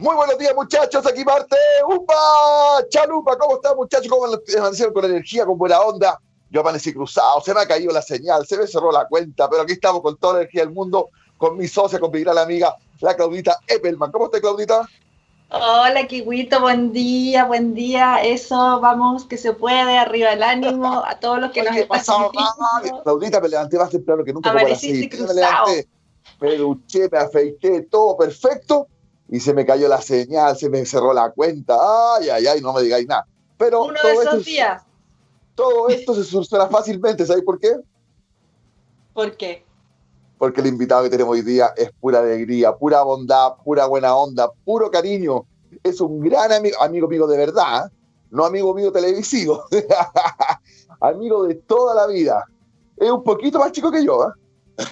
Muy buenos días, muchachos. Aquí Marte. ¡Upa! Chalupa, ¿cómo están, muchachos? ¿Cómo amanecieron con energía, con buena onda? Yo amanecí cruzado, se me ha caído la señal, se me cerró la cuenta, pero aquí estamos con toda la energía del mundo, con mi socia, con mi gran amiga, la Claudita Eppelman. ¿Cómo está, Claudita? Hola, Kiwito, buen día, buen día. Eso, vamos, que se puede, arriba el ánimo, a todos los que nos están Claudita, me levanté más temprano que nunca. Amaneciste cruzado. Me levanté, me duché, me afeité, todo perfecto y se me cayó la señal, se me cerró la cuenta, ay, ay, ay, no me digáis nada. Pero Uno de esos días. Todo esto se soluciona fácilmente, ¿sabéis por qué? ¿Por qué? Porque el invitado que tenemos hoy día es pura alegría, pura bondad, pura buena onda, puro cariño. Es un gran amigo, amigo mío de verdad, no amigo mío televisivo, amigo de toda la vida. Es un poquito más chico que yo, ¿eh?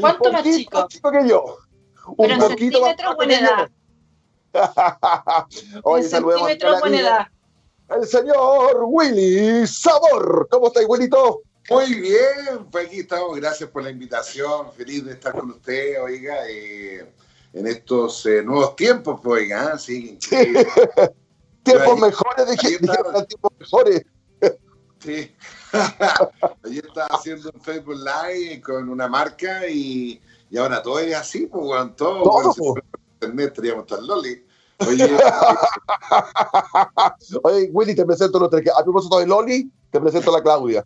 ¿Cuánto más chico? más chico que yo un Pero poquito en centímetros o en edad. Oye, saludemos edad. El señor Willy Sabor. ¿Cómo estáis, Willito? Muy bien, pues aquí estamos. Gracias por la invitación. Feliz de estar con usted, oiga, eh, en estos eh, nuevos tiempos, pues, oiga, ¿ah? sí. tiempos mejores, dije, tiempos mejores. Sí. Ayer estaba haciendo un Facebook Live con una marca y y ahora todo es así, pues, weón, todo. todo por internet estaríamos tan loli. Oye, Oye, Willy, te presento los tres. A propósito de Loli, te presento a la Claudia.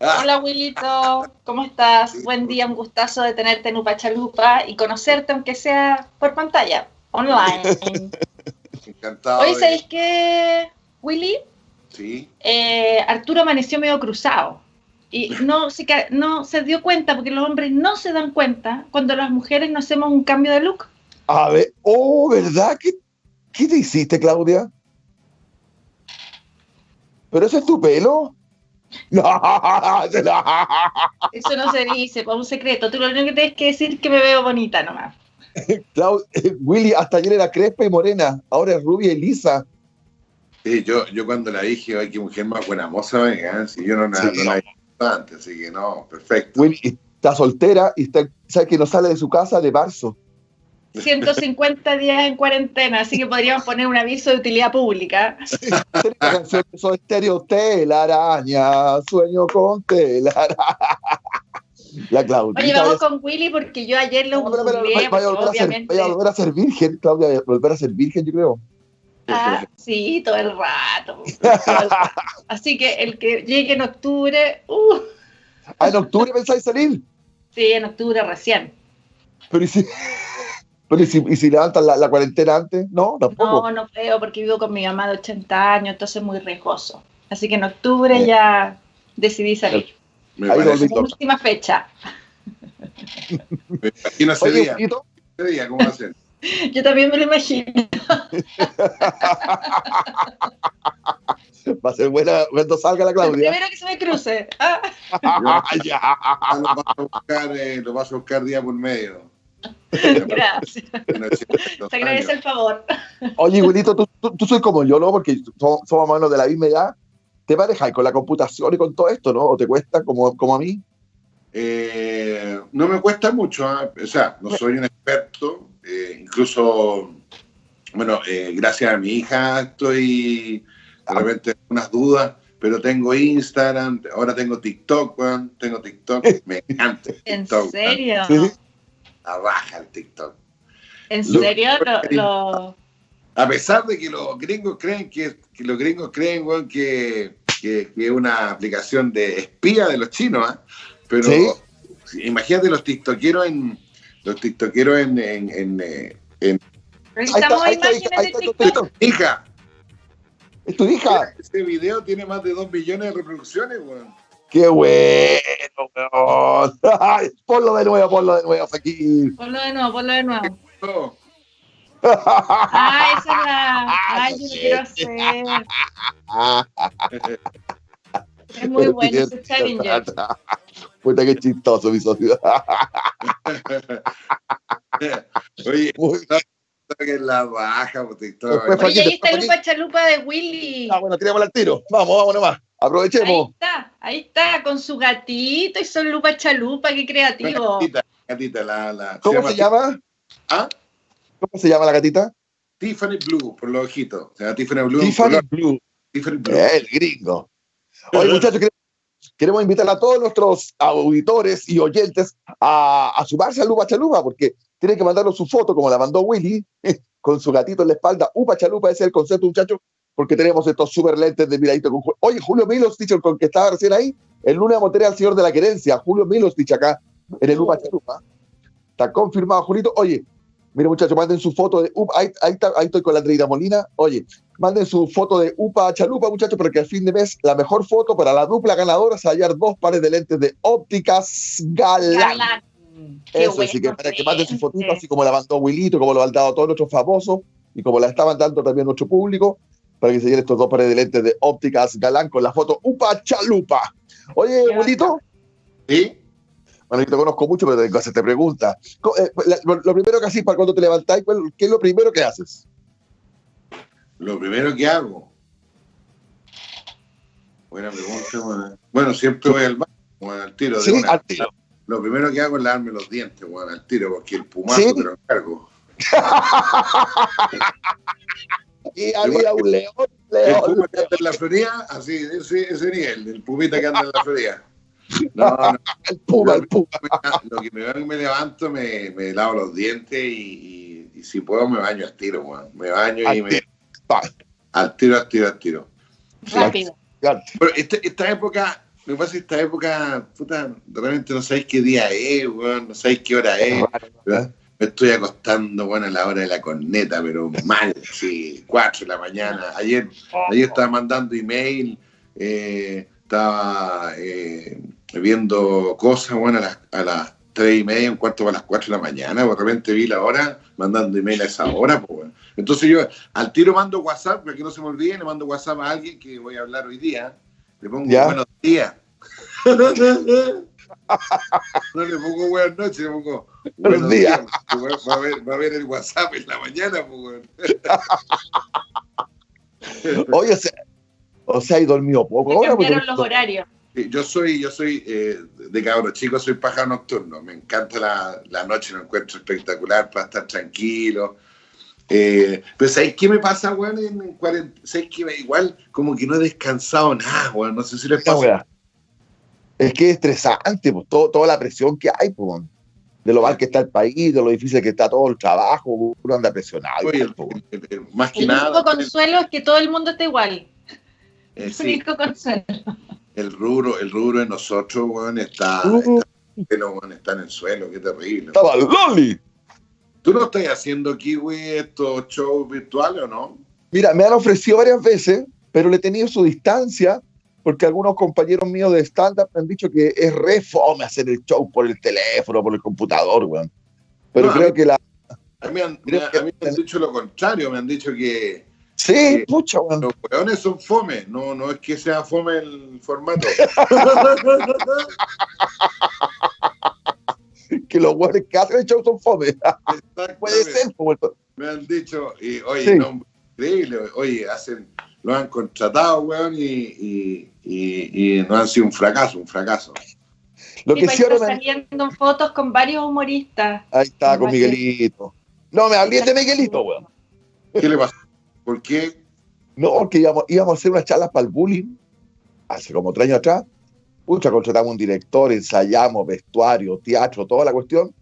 Ah. Hola, Willito. ¿Cómo estás? Buen día, un gustazo de tenerte en Upachalupa y conocerte, aunque sea por pantalla, online. Encantado. Hoy, ¿sabéis qué, Willy? Sí. Eh, Arturo amaneció medio cruzado. Y no se, no se dio cuenta, porque los hombres no se dan cuenta cuando las mujeres no hacemos un cambio de look. A ver, oh, ¿verdad? ¿Qué, qué te hiciste, Claudia? ¿Pero ese es tu pelo? No, Eso no se dice, por un secreto. Tú lo único que tienes que decir es que me veo bonita nomás. Willy, hasta ayer era crespa y morena, ahora es rubia y lisa. Sí, yo, yo cuando la dije, ay, qué mujer más buena moza, venga, si yo no, no, no la así que no, perfecto. está soltera y está, sabe que no sale de su casa de marzo. 150 días en cuarentena, así que podríamos poner un aviso de utilidad pública. Sí, canción estéreo, telaraña, sueño con telaraña. La Claudia. Oye, vamos con Willy porque yo ayer lo no, obviamente... vaya, a volver a ser virgen, Claudia, volver a ser virgen, yo creo. Ah, sí, todo el rato. Así que el que llegue en octubre. Uh. ¿Ah, en octubre pensáis salir? Sí, en octubre recién. Pero ¿y si, pero ¿y si, y si levantan la, cuarentena antes? No, tampoco. No, no creo, porque vivo con mi mamá de 80 años, entonces es muy riesgoso. Así que en octubre ya decidí salir. Me parece última fecha. Me imagino ese día. Ese día, ¿cómo va a ser? Yo también me lo imagino. Va a ser buena cuando salga la Claudia. Primero que se me cruce. Ah. ya. Lo vas a buscar, eh, lo vas a buscar día por medio. Gracias. Te agradece el favor. Oye, Wilito, tú, tú, soy como yo, ¿no? Porque somos, somos manos de la misma edad. ¿Te manejas con la computación y con todo esto, no? ¿O te cuesta como, como a mí? Eh, no me cuesta mucho. ¿eh? O sea, no soy un experto, eh, incluso, bueno, eh, gracias a mi hija estoy de repente unas dudas, pero tengo Instagram, ahora tengo TikTok, tengo TikTok, me encanta. ¿En serio? La baja el TikTok. ¿En serio? A pesar de que los gringos creen que, los gringos creen que, que, es una aplicación de espía de los chinos, ¿ah? pero imagínate los tiktokeros en los tiktokeros en... en, en, eh, en... Necesitamos imágenes de TikTok. Hija. ¿Es tu hija? Este video tiene más de 2 millones de reproducciones, weón. ¡Qué bueno, weón! ponlo de nuevo, ponlo de nuevo aquí. Ponlo de nuevo, ponlo de nuevo. Ah, esa es la. Ay, yo lo quiero hacer. Es muy bueno ese challenger. Puta que chistoso mi sociedad. Oye, Muy... que es la baja. Pues, Oye, ahí está el Lupa Chalupa de Willy. Ah, bueno, tiramos al tiro. Vamos, vamos nomás. Aprovechemos. Ahí está, ahí está, con su gatito y son Lupa Chalupa, qué creativo. Gatita, gatita, la, la. ¿Cómo se llama? ¿Ah? ¿Cómo se llama la gatita? Tiffany Blue, por los ojitos. O sea, Tiffany Blue. Tiffany Blue. Tiffany Blue. El gringo. Oye, muchachos, queremos invitar a todos nuestros auditores y oyentes a, a sumarse a Lupa Chalupa, porque tienen que mandarnos su foto, como la mandó Willy, con su gatito en la espalda. Upa Chalupa, ese es el concepto, muchachos, porque tenemos estos super lentes de miradito con Oye, Julio Milos, dicho con que estaba recién ahí, el lunes a al señor de la querencia, Julio Milos, dicho acá, en el Upa Chalupa. Está confirmado, Julito. Oye, mire, muchachos, manden su foto de Upa, ahí, ahí, ahí estoy con la Andreina Molina. Oye, manden su foto de Upa Chalupa, muchachos, porque al fin de mes la mejor foto para la dupla ganadora es hallar dos pares de lentes de ópticas Galán. Galán. Eso, así que para que manden su fotito, así como la mandó Wilito, como lo han dado todos nuestros famosos y como la estaban dando también nuestro público, para que se llenen estos dos pares de lentes de ópticas Galán con la foto Upa Chalupa. Oye, Wilito. ¿Sí? Bueno, yo te conozco mucho, pero hacerte preguntas. Eh, lo primero que haces para cuando te levantáis, ¿qué es lo primero que haces? Lo primero que hago. Buena pregunta, bueno. siempre voy al baño, al tiro. Sí, al tiro. Lo primero que hago es lavarme los dientes, bueno, al tiro, porque el pumazo ¿Sí? te lo encargo. y había un león, león. El puma que anda en la feria, así, ese, ese nivel, el pumita que anda en la feria. No, no. el puma, el puma. Lo que me veo me levanto, me, me lavo los dientes y, y, y, si puedo me baño al tiro, bueno. Me baño al y me... Al tiro, al tiro, al tiro. Rápido. Pero esta, esta época me pasa esta época, puta, realmente no sabéis qué día es, weón, no sabéis qué hora es. me estoy acostando, bueno, a la hora de la corneta, pero mal, sí, 4 de la mañana. Ayer, ayer estaba mandando email, eh, estaba eh, viendo cosas, bueno, a las, a las 3 y media, un cuarto para las 4 de la mañana, de repente vi la hora, mandando email a esa hora, pues, bueno. Entonces yo al tiro mando WhatsApp, para que no se me olvide, le mando WhatsApp a alguien que voy a hablar hoy día, le pongo ¿Ya? buenos días. no le pongo buenas noches, le pongo buenos días. Va, a ver, va a ver el WhatsApp en la mañana, pues. Oye, o sea, o sea, he dormido poco. ahora cambiaron los horarios. Yo soy, yo soy eh, de cabro chico, soy pájaro nocturno. Me encanta la, la noche, lo encuentro espectacular para estar tranquilo. Eh, pero ¿sabes qué me pasa, weón? En, ¿Sabes qué? Igual como que no he descansado nada, weón. No sé si les pasa. Es que es estresante, pues, todo, toda la presión que hay, pues, de lo mal que está el país, de lo difícil que está todo el trabajo, uno anda presionado. Oye, el, el, el, más que el nada. único consuelo es que todo el mundo está igual. Eh, el sí, único consuelo. El rubro, el rubro de nosotros, weón, está, está, weón, está en el suelo, qué terrible. Estaba Loli. ¿Tú no estás haciendo, Kiwi, estos shows virtuales o no? Mira, me han ofrecido varias veces, pero le he tenido su distancia, porque algunos compañeros míos de stand-up me han dicho que es re fome hacer el show por el teléfono, por el computador, weón. Pero No, creo mí- que la... Mí, han, a mí me han dicho lo contrario, me han dicho que Sí, Sí. pucha, weón. los weones son fome, no, no es que sea fome el formato. Que los weones que hacen el show son fome. Puede ser, pues, weón. Me han dicho, y oye, Sí. no, increíble, oye, hacen, lo han contratado, weón, y, y, y, y no han sido un fracaso, un fracaso. Lo Sí, que pues, me- saliendo fotos con varios humoristas. Ahí está, con. Miguelito. No, me hablé de Miguelito, weón. ¿Qué le pasó? ¿Por qué? No, porque íbamos, íbamos a hacer unas charlas para el bullying, hace como tres años atrás. Pucha, contratamos un director, ensayamos, vestuario, teatro, toda la cuestión.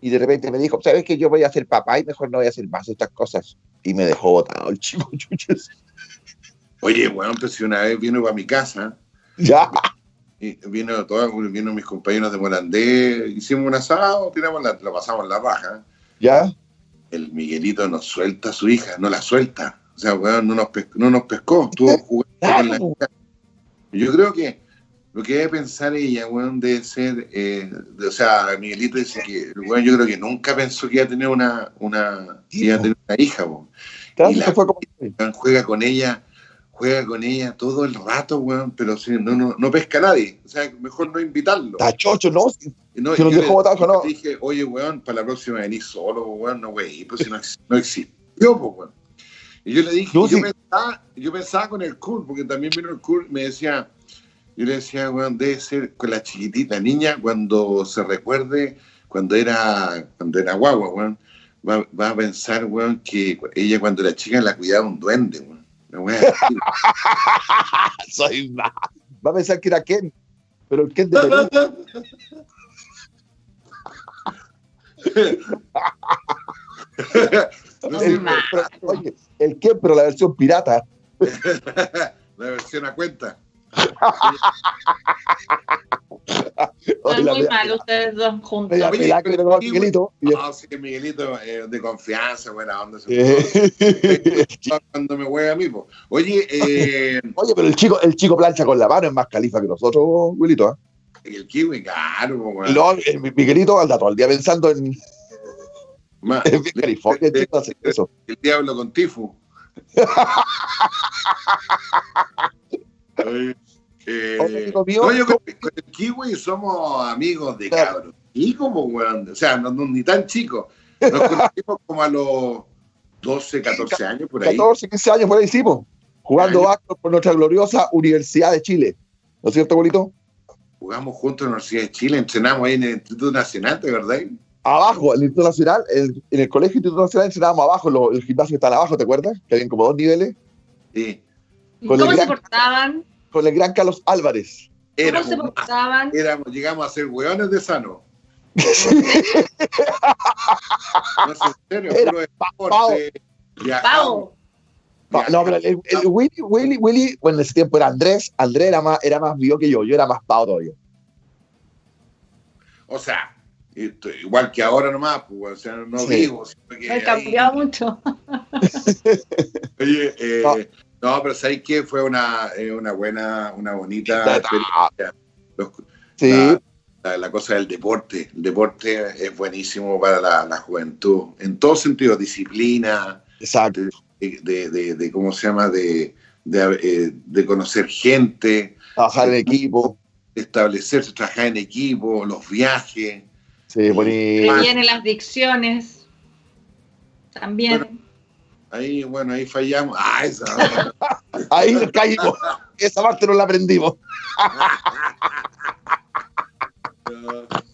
Y de repente me dijo, ¿sabes que yo voy a ser papá y mejor no voy a hacer más estas cosas? Y me dejó botado el chico, chuches. Oye, weón, pues si una vez vino para mi casa, Ya, y vino, todo, vino mis compañeros de Morandé, hicimos un asado, tiramos la, lo pasamos la raja. ya. El Miguelito nos suelta a su hija, no la suelta. O sea, weón, no nos, pes- no nos pescó, estuvo jugando con la hija. Yo creo que lo que debe pensar ella, weón, debe ser, eh, de- o sea, Miguelito dice que, weón, yo creo que nunca pensó que iba a tener una, una, iba a tener una hija, weón. Claro, Y la- eso fue como- Weón, Juega con ella, juega con ella todo el rato, weón, pero sí, no, no, no pesca a nadie. O sea, mejor no invitarlo. Está chocho, ¿no? No, nos yo dejó botados, yo ¿no? dije, oye, weón, para la próxima venís solo, weón, no, güey, pues si no, no existió, pues, weón. Y yo le dije, No, yo, sí. pensaba, yo pensaba con el cool, porque también vino el cool, me decía, yo le decía, weón, debe ser con la chiquitita niña cuando se recuerde, cuando era, cuando era guagua, weón. va, va a pensar, weón, que ella cuando era chica la cuidaba un duende, weón. La wea así. Soy más. Va a pensar que era Ken, pero el Ken de Perú. No El- pero- oye, el Ken, pero la versión pirata. la versión a cuenta. La muy media- mal ustedes dos juntos. Oye, pelada que pero Miguelito. y Ah, sí, Miguelito, eh, de confianza, buena onda. Eh, Cuando me hueve a mí, po. Oye, eh, Oye, pero el chico, el chico plancha con la mano es más califa que nosotros, Wilito. ¿eh? El kiwi, claro, Y luego, el Miguelito anda todo el día pensando en, Ma- en California, el eso. diablo con eh, mío, no, yo con, con el kiwi somos amigos de Claro. cabros. Y como, weón, o sea, no, no- ni tan chicos. Nos conocimos como a los 12, 14 años, por ahí. 14, 15 años por ahí hicimos, jugando básquet por nuestra gloriosa Universidad de Chile. ¿No es cierto, abuelito? Jugamos juntos en la Universidad de Chile, entrenamos ahí en el Instituto Nacional, ¿de verdad? Abajo, en el Instituto Nacional, en, en el Colegio Instituto Nacional entrenábamos abajo, lo- el gimnasio que está abajo, ¿te acuerdas? Que habían como dos niveles, Sí. ¿Y con ¿Cómo se portaban? con el gran Carlos Álvarez. ¿Cómo Éramos, se portaban? éramos, llegamos a ser hueones de sano. No sé, en serio, Era puro Pau. deporte, viajamos. No, pero el, el- el Willy, Willy, Willy, bueno, en ese tiempo era Andrés, Andrés era más, era más vivo que yo, yo era más pavo todavía. O sea, esto- igual que ahora nomás, pues, o sea, no Sí. vivo. que cambiado mucho. Oye, eh, No. no. pero ¿sabes qué? Fue una, eh, una buena, una bonita Ah, experiencia. Los- Sí, la, la- la cosa del deporte. El deporte es buenísimo para la, la juventud, en todo sentido, disciplina, exacto. De, de- de- de- ¿cómo se llama? De, de, eh, de conocer gente, Trabajar en equipo. establecerse, trabajar en equipo, los viajes. Sí, bonito. Que vienen las dicciones. También. Ahí, bueno, ahí fallamos. Ah, esa. Ahí caímos. Esa parte no la aprendimos.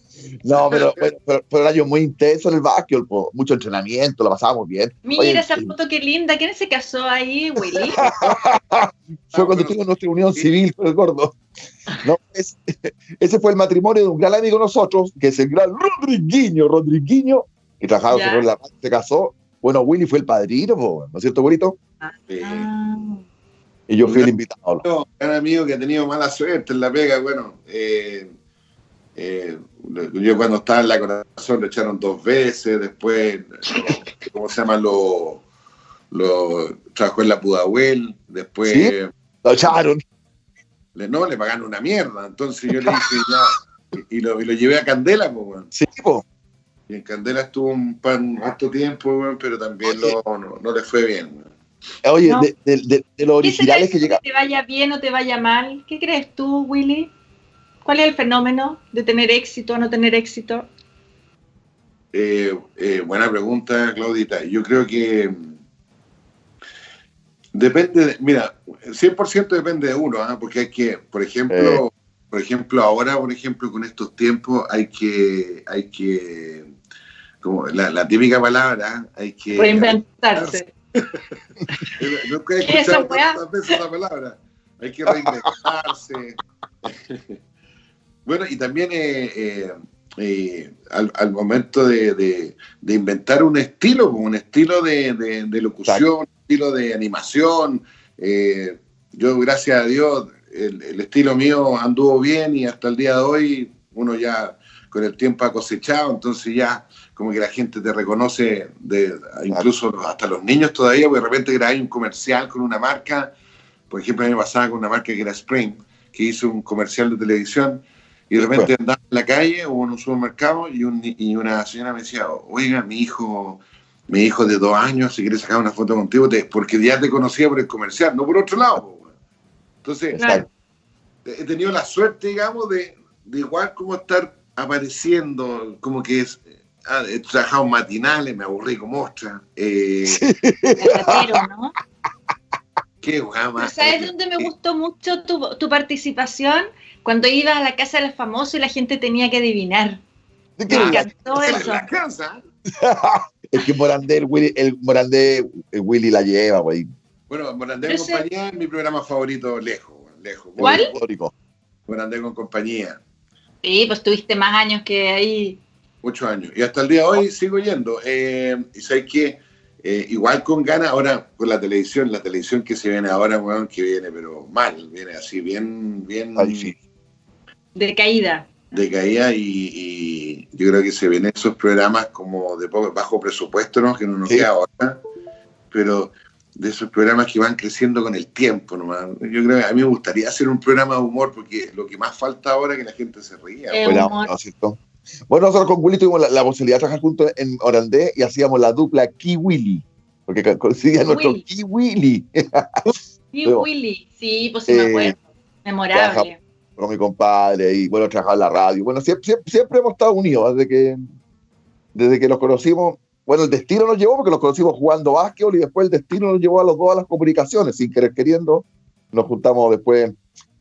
No, pero, pero, pero, pero año muy intenso en el básquet, po. mucho entrenamiento, lo pasábamos bien. Mira Oye, esa foto, qué linda. ¿Quién se casó ahí, Willy? Fue cuando tuvimos nuestra unión sí. civil con el gordo. No, es- ese fue el matrimonio de un gran amigo de nosotros, que es el gran Rodriguiño, Rodriguiño, que trabajaba con la se casó. Bueno, Willy fue el padrino, po, ¿no es cierto, Wilito? Ah. Y yo fui el invitado. Un amigo que ha tenido mala suerte en la pega, bueno, eh, eh, yo cuando estaba en la corazón lo echaron dos veces, después, ¿cómo se llama? Lo, lo trabajó en la Pudahuel, después, ¿Sí? Lo echaron. le, no, le pagaron una mierda, entonces yo le dije ya, y, y lo, y lo llevé a Candela, pues, weón. Sí, po. y en Candela estuvo un pan harto tiempo, pero también lo- no, no le fue bien. Oye, No. de, de- de- de los ¿Qué será originales que llegaron. te vaya bien o te vaya mal? ¿Qué crees tú, Willy? ¿Cuál es el fenómeno de tener éxito o no tener éxito? Eh, eh, buena pregunta, Claudita. Yo creo que mm, depende, de- mira, 100% depende de uno, ¿ah? porque hay que, por ejemplo, por ejemplo, ahora, por ejemplo, con estos tiempos hay que, hay que, como la, la típica palabra, hay que... Reinventarse. Nunca he ¿Qué es esa escuchado weá? tantas veces esa palabra. Hay que reinventarse. bueno, y también eh, eh, eh, al, al momento de, de- de inventar un estilo, como un estilo de, locución, un estilo de animación. eh, yo, gracias a Dios, el, el estilo mío anduvo bien y hasta el día de hoy uno ya con el tiempo ha cosechado, entonces ya como que la gente te reconoce, de, incluso hasta los niños todavía, porque de repente grabé un comercial con una marca, por ejemplo, a mí me pasaba con una marca que era Spring, que hizo un comercial de televisión, y de repente andaba en la calle o en un supermercado y, un, y una señora me decía, oiga, mi hijo, mi hijo de dos años, si quiere sacar una foto contigo, te- porque ya te conocía por el comercial, no por otro lado. po, weón". Entonces, Claro. he tenido la suerte, digamos, de, de igual como estar apareciendo, como que es, ah, he trabajado matinales, me aburrí como ostra. Eh, ¿no? qué más. ¿Sabes dónde me gustó mucho tu, tu participación? Cuando ibas a la casa de los famosos y la gente tenía que adivinar. ¿De qué Me encantó En eso. la casa. es que Morandé, el Willy, el Morandé, el Willy la lleva, güey. Bueno, Morandé en compañía es mi programa favorito, lejos, lejos. ¿Cuál? Morandé con compañía. Sí, pues tuviste más años que ahí. Muchos años. Y hasta el día de hoy sigo yendo. Eh, y sabes que eh, igual con ganas, ahora con la televisión, la televisión que se viene ahora, weón, que viene, pero mal, viene así, bien, bien. De caída. De caída y, yo creo que se ven esos programas como de bajo presupuesto, ¿no? Que no nos queda ahora, pero de esos programas que van creciendo con el tiempo nomás. Yo creo que a mí me gustaría hacer un programa de humor porque lo que más falta ahora es que la gente se ría. Bueno, nosotros con Willy tuvimos la, posibilidad de trabajar juntos en Orandé y hacíamos la dupla Key Willy, porque coincidía nuestro Key Willy. Key Willy, sí, pues sí me acuerdo. Eh, Memorable. Con mi compadre y bueno, trabajaba en la radio. Bueno, siempre, siempre, hemos estado unidos desde que, desde que nos conocimos bueno, el destino nos llevó porque nos conocimos jugando básquetbol y después el destino nos llevó a los dos a las comunicaciones, sin querer queriendo, nos juntamos después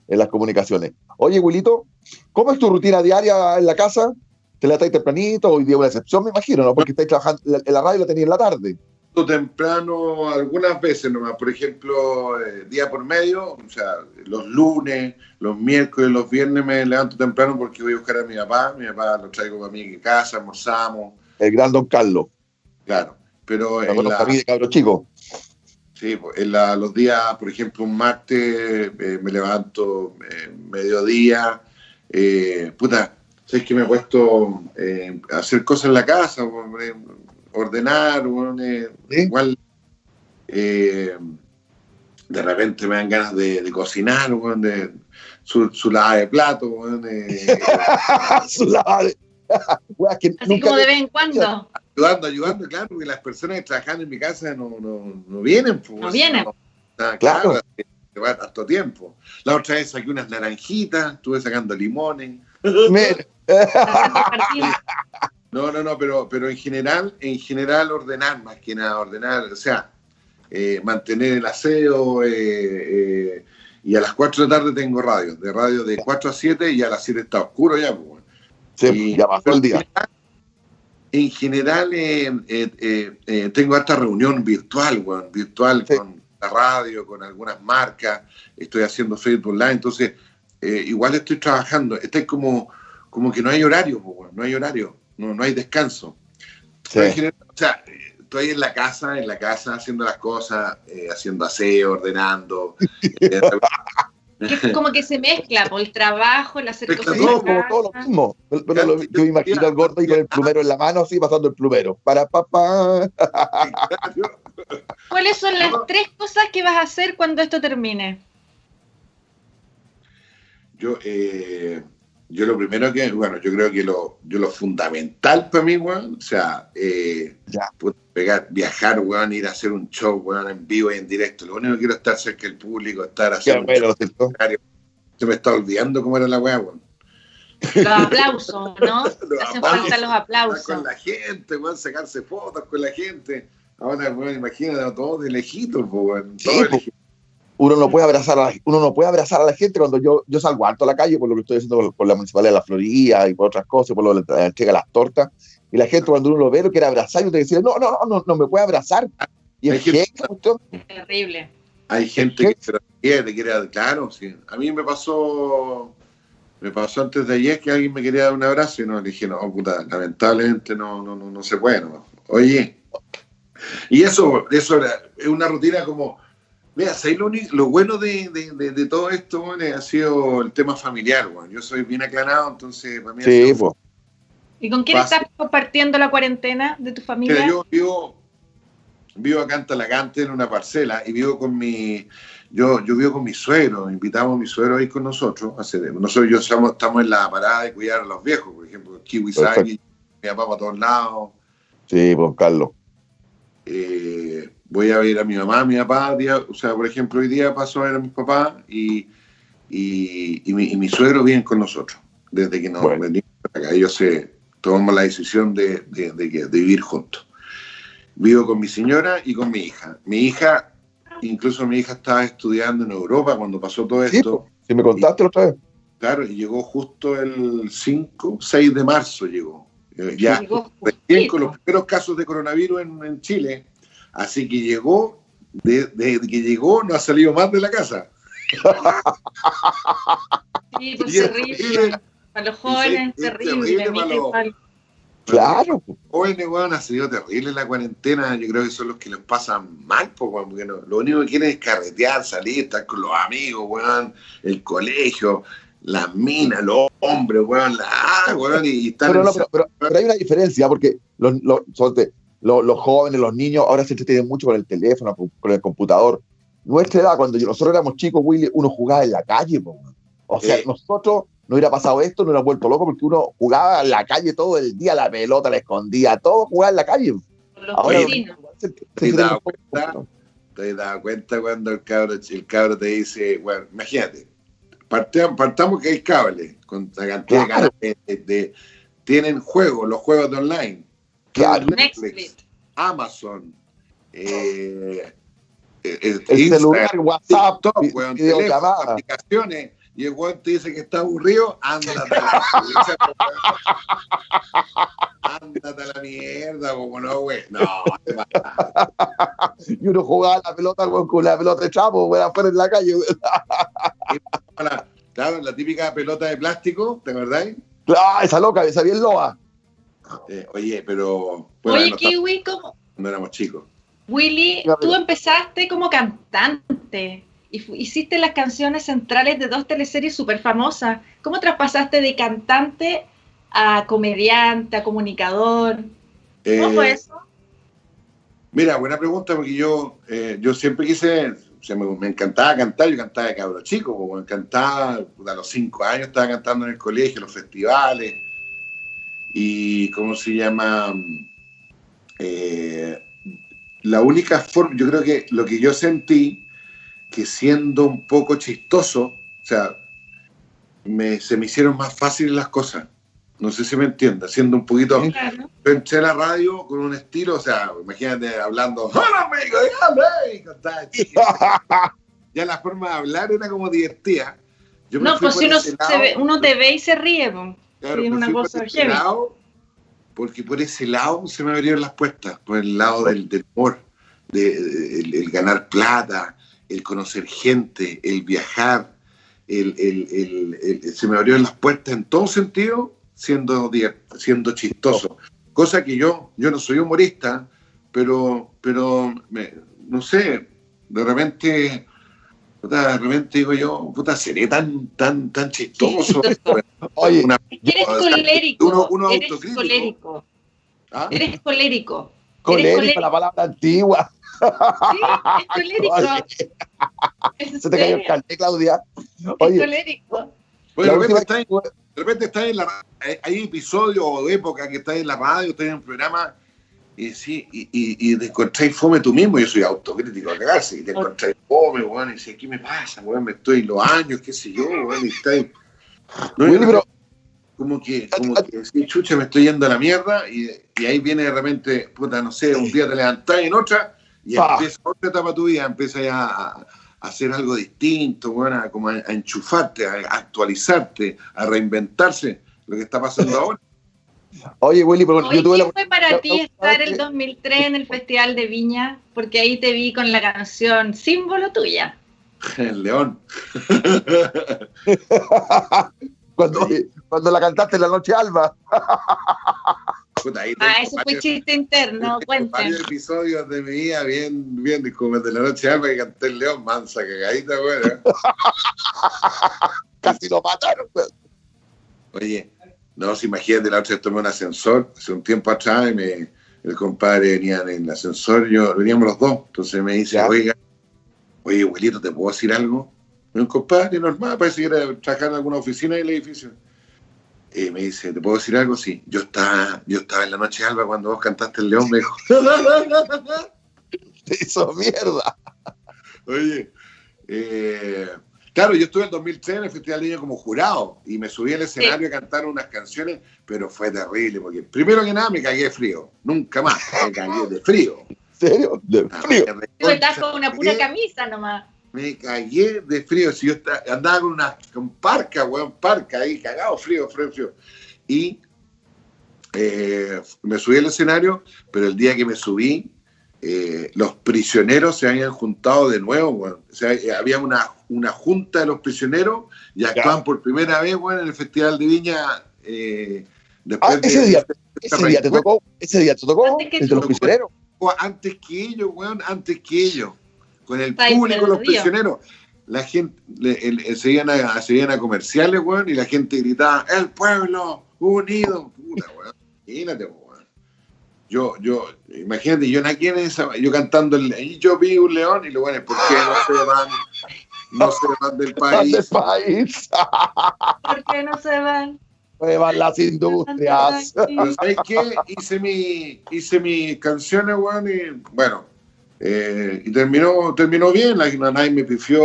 en las comunicaciones. Oye, Wilito, ¿cómo es tu rutina diaria en la casa? ¿Te la estáis tempranito? Hoy día una excepción, me imagino, ¿no? Porque estáis trabajando la radio la tenéis en la tarde. Temprano, algunas veces nomás, por ejemplo, eh, día por medio, o sea, los lunes, los miércoles, los viernes me levanto temprano porque voy a buscar a mi papá, mi papá lo traigo para mí en casa, almorzamos. El gran don Carlos. Claro, pero en la, cabros chicos. Sí, pues, en los días, por ejemplo, un martes eh, me levanto eh, mediodía, eh, puta, sé que me he puesto a hacer cosas en la casa, ordenar, igual de repente me dan ganas de, cocinar, de, su, su lava de plato, su lava de... Así como de vez en cuando ayudando, ayudando, claro, porque las personas que trabajan en mi casa no, no, no vienen. Pues, no vienen. claro, te va tanto tiempo. La otra vez saqué unas naranjitas, estuve sacando limones. no, no, no, pero, pero en general, en general ordenar más que nada, ordenar, o sea, eh, mantener el aseo, eh, eh, y a las 4 de la tarde tengo radio, de radio de 4 a 7 y a las 7 está oscuro ya. Pues, sí, ya pasó el día. en general eh, eh, eh, tengo esta reunión virtual, virtual con la radio, con algunas marcas, estoy haciendo Facebook Live, entonces igual estoy trabajando, estoy como, como que no hay horario, no hay horario, no, no hay descanso. o sea, estoy en la casa, en la casa haciendo las cosas, haciendo aseo, ordenando. como que se mezcla por el trabajo, el hacer cosas. como todo lo mismo. yo imagino al gordo y con el plumero en la mano, así pasando el plumero. Para papá. ¿Cuáles son las tres cosas que vas a hacer cuando esto termine? Yo, eh, yo lo primero que, bueno, yo creo que lo, yo lo fundamental para mí, weón, o sea, eh, pegar, viajar, weón, ir a hacer un show, weón, en vivo y en directo. Lo único que quiero es estar cerca del público, estar haciendo un Se me está olvidando cómo era la weá, weón. Los aplausos, ¿no? Hacen falta los aplausos. Con la gente, weón, sacarse fotos con la gente. Ahora, weón, imagínate, todo de lejitos, weón. Todo sí, uno no puede abrazar a la, uno no puede abrazar a la gente cuando yo, yo salgo alto a la calle por lo que estoy haciendo por, la municipalidad de la Florida y por otras cosas, por lo que le entrega las tortas. Y la gente cuando uno lo ve lo quiere abrazar y te dice, no, no, no, no, me puede abrazar. Y es terrible. Hay gente que se quiere, quiere, claro, sí. A mí me pasó, me pasó antes de ayer que alguien me quería dar un abrazo y no le dije, no, puta, lamentablemente no, no, no, no se puede. No. Oye, y eso, eso es una rutina como Mira, lo, lo, bueno de, de, todo esto ha sido el tema familiar. Bueno. Yo soy bien aclarado, entonces para mí sí, ¿Y con quién estás compartiendo la cuarentena de tu familia? yo vivo, vivo acá en Talagante, en una parcela, y vivo con mi. Yo, yo vivo con mi suegro, invitamos a mi suegro a ir con nosotros. nosotros yo estamos, estamos en la parada de cuidar a los viejos, por ejemplo, Kiwi Sagi, mi papá para todos lados. Sí, pues Carlos. Eh, voy a ver a mi mamá, a mi papá, o sea, por ejemplo, hoy día paso a ver a mis papás y, y, mi, suegro viene con nosotros, desde que nos venimos acá. Ellos se tomamos la decisión de, de, de, vivir juntos. Vivo con mi señora y con mi hija. Mi hija, incluso mi hija estaba estudiando en Europa cuando pasó todo esto. Si sí, me contaste otra vez. Claro, y llegó justo el 5, 6 de marzo llegó. Eh, ya recién con los primeros casos de coronavirus en, Chile. Así que llegó, desde que llegó no ha salido más de la casa. Sí, pues terrible. Para los jóvenes, terrible. terrible Claro. Jóvenes, weón, ha sido terrible la cuarentena. Yo creo que son los que les pasan mal, porque lo único que quieren es carretear, salir, estar con los amigos, weón, el colegio, las minas, los hombres, weón, la, ah, weón, y, están pero, pero, hay una diferencia, porque los, los, los, jóvenes, los niños, ahora se entretienen mucho con el teléfono, con el computador. Nuestra edad, cuando nosotros éramos chicos, Willy, uno jugaba en la calle, o sea, nosotros no hubiera pasado esto, no hubiera vuelto loco porque uno jugaba en la calle todo el día, la pelota la escondía, todo jugaba en la calle. Ahora, ¿Te, dado cuenta, ¿Te cuenta cuando el cabro, el cabro te dice, bueno, imagínate, partamos, que hay cable, con la cantidad de, tienen juegos, los juegos de online, Netflix, Amazon, eh, el, celular, WhatsApp, TikTok, aplicaciones y el weón te dice que está aburrido, ándate a la Ándate a la mierda, como no, güey. No, Y uno jugaba la pelota con la pelota de chapo, güey, afuera en la calle. claro, la típica pelota de plástico, ¿te acordáis? Ah, esa loca, esa bien loa. Eh, oye, pero. oye, Kiwi, ¿cómo? Cuando éramos chicos. Willy, tú empezaste como cantante y hiciste las canciones centrales de dos teleseries súper famosas. ¿Cómo traspasaste de cantante a comediante, a comunicador? ¿Cómo fue eh, eso? Mira, buena pregunta, porque yo, eh, yo siempre quise, me, encantaba cantar, yo cantaba de cabro chico, me encantaba, a los cinco años estaba cantando en el colegio, en los festivales, y ¿cómo se llama? Eh, la única forma, yo creo que lo que yo sentí que siendo un poco chistoso, o sea, se me hicieron más fáciles las cosas. No sé si me entiendes, siendo un poquito... Claro. Entré a la radio con un estilo, o sea, imagínate hablando, ¡Hola, amigo! ya la forma de hablar era como divertida. no, pues si uno, uno, te ve y se ríe, Claro, es una cosa por porque por ese lado se me abrieron las puertas, por el lado del, del humor, de, el, ganar plata, el conocer gente, el viajar, el, se me abrieron las puertas en todo sentido siendo, siendo chistoso. Cosa que yo, yo no soy humorista, pero, pero no sé, de repente, de repente digo yo, puta, seré tan, tan, tan chistoso. Oye, eres colérico. Uno, eres colérico. ¿Ah? Eres colérico. Colérico, la palabra antigua. Sí, es Se te cayó el carnet, Claudia. Oye, es colérico. de, repente está en, de repente está en la hay episodios o época que estás en la radio, estás en un programa y sí, y, y, y te encontráis fome tú mismo, yo soy autocrítico a cagarse, y te encontráis fome, weón, y dices, ¿qué me pasa, weón? Me estoy los años, qué sé yo, weón, y estáis. No, pero, como que, como que, sí, chucha, me estoy yendo a la mierda, y, y ahí viene de repente, puta, no sé, un día te levantás y en otra, y empieza otra etapa de tu vida, empieza ya a, hacer algo distinto, bueno, como a, enchufarte, a, actualizarte, a reinventarse, lo que está pasando ahora. Oye, Willy, pero yo tuve ¿qué fue para ti estar el 2003 en el Festival de Viña? Porque ahí te vi con la canción símbolo tuya. El león. cuando, cuando la cantaste en la noche alba ah, eso fue chiste interno, cuenten. Varios episodios de mi vida bien, bien, como de la noche alba que canté el león, mansa, cagadita, bueno. Casi lo mataron, Oye, no, si imagínate, la otra vez tomé un ascensor, hace un tiempo atrás, y me, el compadre venía en el ascensor, yo, veníamos los dos, entonces me dice, oiga, oye, abuelito, ¿te puedo decir algo? Un compadre normal, parece que era trabajar en alguna oficina del edificio y me dice, ¿te puedo decir algo? Sí, yo estaba, yo estaba en la noche alba cuando vos cantaste el león, me dijo. Te hizo mierda. Oye, eh, claro, yo estuve en el 2003 en el Festival de Niño como jurado y me subí al escenario a cantar unas canciones, pero fue terrible, porque primero que nada me cagué de frío, nunca más, me cagué de frío. ¿En serio? De ah, frío. Tú estás con una pura camisa nomás me cagué de frío. Si yo andaba con una con parca, weón, parca ahí, cagado, frío, frío, frío. Y eh, me subí al escenario, pero el día que me subí, eh, los prisioneros se habían juntado de nuevo, O sea, eh, había una, una junta de los prisioneros y actuaban por primera vez, bueno, en el Festival de Viña. después ah, ese, día, ese día te tocó, ese día te tocó entre los prisioneros. Antes que ellos, weón, antes que ellos. Con el público, los prisioneros la gente, le, se, iban a, se, iban a, comerciales, weón, y la gente gritaba, el pueblo unido. Puta, weón. Imagínate, weón. Yo, yo, imagínate, yo aquí en esa, yo cantando, el, y yo vi un león, y lo bueno, ¿por qué no se van? No se van del país. Del país. ¿Por qué no se van? Se van las industrias. ¿Sabes qué? Hice mi, hice mis canciones, weón, y bueno, eh, y terminó, terminó bien, la Nanay me pifió,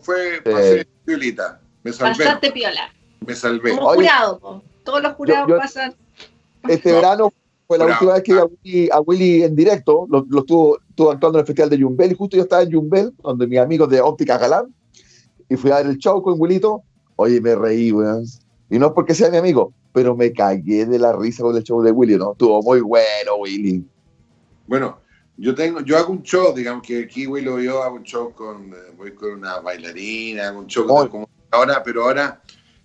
fue, pasé piolita, me salvé. Pasaste piola. Me salvé. Como jurado, todos los jurados pasan. Este verano fue la última vez que vi a Willy, en directo, lo, estuvo, estuvo, actuando en el Festival de Jumbel, y justo yo estaba en Jumbel, donde mis amigos de Óptica Galán, y fui a ver el show con Willito, oye, me reí, weón. Y no es porque sea mi amigo, pero me cagué de la risa con el show de Willy, ¿no? Estuvo muy bueno, Willy. Bueno, yo tengo, yo hago un show, digamos que Kiwi lo yo hago un show con, eh, voy con una bailarina, hago un show como ahora, pero ahora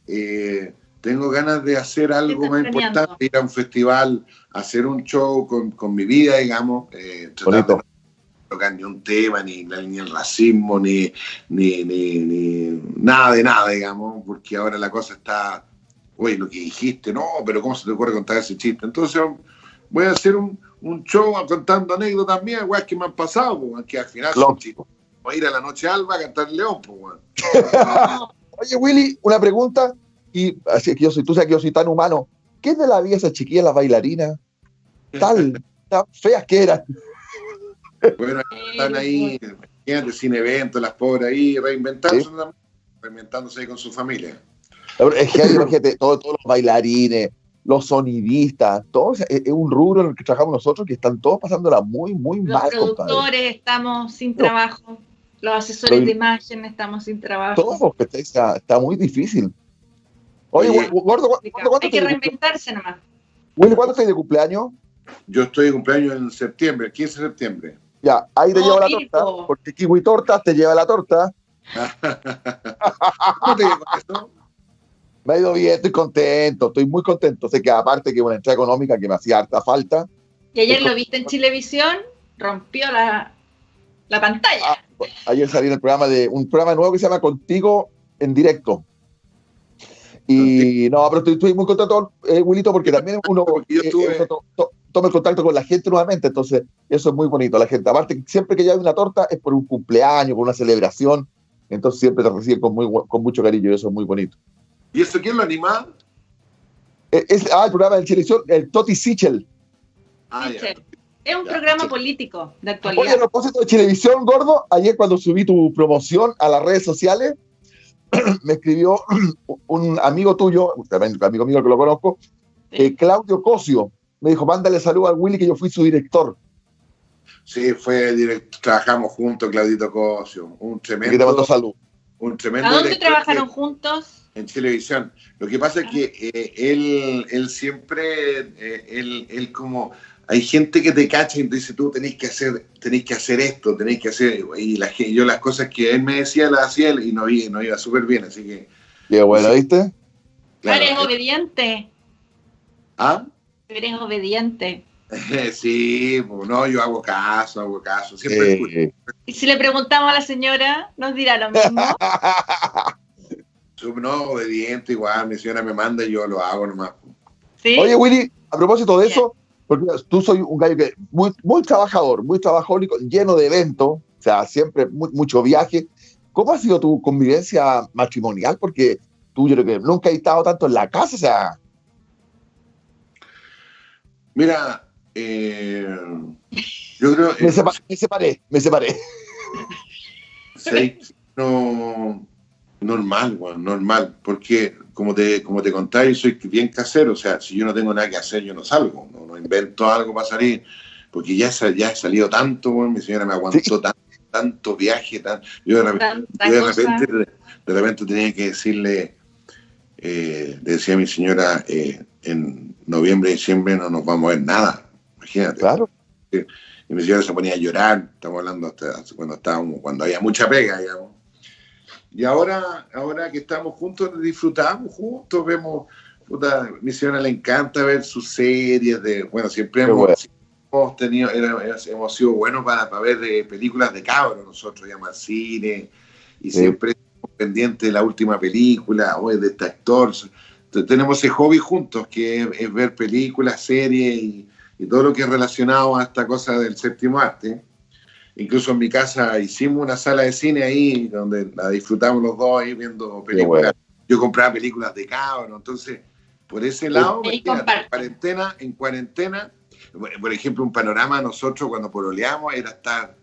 eh, tengo ganas de hacer algo más importante, ir a un festival, hacer un show con, con mi vida, digamos, eh, tratar tocar ni un tema, ni, ni el racismo, ni, ni, ni, nada de nada, digamos, porque ahora la cosa está, oye, lo que dijiste, no, pero ¿cómo se te ocurre contar ese chiste? Entonces voy a hacer un, un show contando anécdotas también, weas que me han pasado, que al final son chicos. Voy a ir a la noche alba a cantar León, pues, Oye, Willy, una pregunta, y así que yo soy, tú sabes que yo soy tan humano. ¿Qué es de la vida esa chiquilla, las bailarinas? Tal, tan feas que eran. Bueno, están ahí, imagínate, sin eventos, las pobres ahí, reinventándose, reinventándose ahí con su familia. Es que todos, todos los bailarines, los sonidistas, todos, es, un rubro en el que trabajamos nosotros que están todos pasándola muy, muy mal. Los productores estamos sin trabajo, los asesores de imagen estamos sin trabajo. Todos, está, está muy difícil. Oye, Gordo, ¿cuándo, Hay que reinventarse nomás. Willy, ¿cuándo estás de cumpleaños? Yo estoy de cumpleaños en septiembre, 15 de septiembre. Ya, ahí te llevo la torta, porque Kiwi Tortas te lleva la torta. ¿Cómo te llevo esto? me ha ido bien, estoy contento, estoy muy contento. Sé que aparte que es una entrada económica que me hacía harta falta. Y ayer lo viste en Chilevisión, rompió la, la pantalla. Ah, ayer salí en el programa de un programa nuevo que se llama Contigo en directo. Y no, pero estoy, muy contento, eh, Wilito, porque también uno eh, toma el contacto con la gente nuevamente, entonces eso es muy bonito. La gente, aparte, siempre que hay una torta es por un cumpleaños, por una celebración, entonces siempre te reciben con, muy, con mucho cariño y eso es muy bonito. ¿Y eso quién lo anima? Eh, es, ah, el programa de televisión, el Toti Sichel. Ah, Es un programa político de actualidad. Oye, a propósito de televisión, gordo, ayer cuando subí tu promoción a las redes sociales, me escribió un amigo tuyo, también un amigo mío que lo conozco, eh, Claudio Cosio. Me dijo, mándale salud a Willy que yo fui su director. Sí, fue director, trabajamos juntos, Claudito Cosio. Un tremendo. te mando salud. Un tremendo. ¿A dónde trabajaron juntos? en televisión. Lo que pasa es que eh, él, él siempre, eh, él, él, como, hay gente que te cacha y te dice, tú tenés que hacer, tenés que hacer esto, tenés que hacer, y la, yo las cosas que él me decía las hacía él y no, no iba súper bien, así que... Qué bueno, ¿viste? eres obediente. ¿Ah? Eres obediente. sí, pues, no, yo hago caso, hago caso, siempre Y si le preguntamos a la señora, nos dirá lo mismo. no, obediente, igual, mi señora me manda y yo lo hago nomás. Oye, Willy, a propósito de eso, porque tú soy un gallo que muy, muy trabajador, muy trabajólico, lleno de eventos, o sea, siempre mucho viaje. ¿Cómo ha sido tu convivencia matrimonial? Porque tú yo creo que nunca has estado tanto en la casa, o sea. Mira, eh, yo creo. Me, me, separé, me separé. Sí, no, Normal, Juan, normal, porque como te, como te contáis, soy bien casero, o sea, si yo no tengo nada que hacer, yo no salgo, no, invento algo para salir, porque ya, ya he salido tanto, mi señora me aguantó tanto, viaje, yo, de, repente, de, repente, tenía que decirle, le decía mi señora, en noviembre, diciembre no nos vamos a ver nada, imagínate. Claro. Y mi señora se ponía a llorar, estamos hablando hasta cuando estábamos, cuando había mucha pega, digamos. Y ahora, ahora que estamos juntos, disfrutamos juntos, vemos, puta, mi señora le encanta ver sus series de, bueno, siempre hemos, hemos, tenido, hemos sido buenos para, para ver eh, películas de cabros, nosotros al cine y siempre estamos pendientes de la última película, o de este actor. tenemos ese hobby juntos, que es, ver películas, series y, y todo lo que es relacionado a esta cosa del séptimo arte. Incluso en mi casa hicimos una sala de cine ahí donde la disfrutamos los dos ahí viendo películas. Yo compraba películas de cabros, entonces por ese lado, en cuarentena, en cuarentena, por ejemplo, un panorama nosotros cuando pololeamos era estar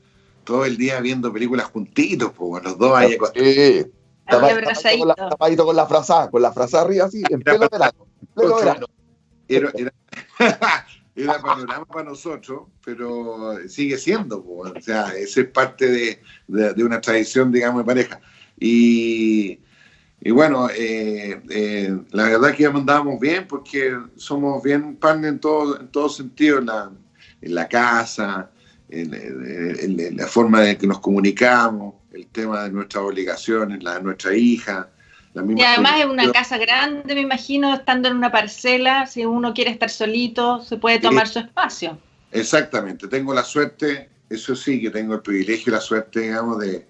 todo el día viendo películas juntitos, pues los dos ahí sí. Tapadito con la frasa, con la frasa arriba así, en pleno verano. En pleno verano. Era, era, era panorama para nosotros, pero sigue siendo, o sea, esa es parte de, una tradición, digamos, de pareja. Y, y bueno, eh, eh, la verdad que andábamos bien porque somos bien pan en todo, en todo sentido, en la, en la casa, en, la forma en que nos comunicamos, el tema de nuestras obligaciones, la de nuestra hija, y además es una casa grande, me imagino, estando en una parcela, si uno quiere estar solito, se puede tomar su espacio. Exactamente, tengo la suerte, eso sí, que tengo el privilegio y la suerte, digamos, de,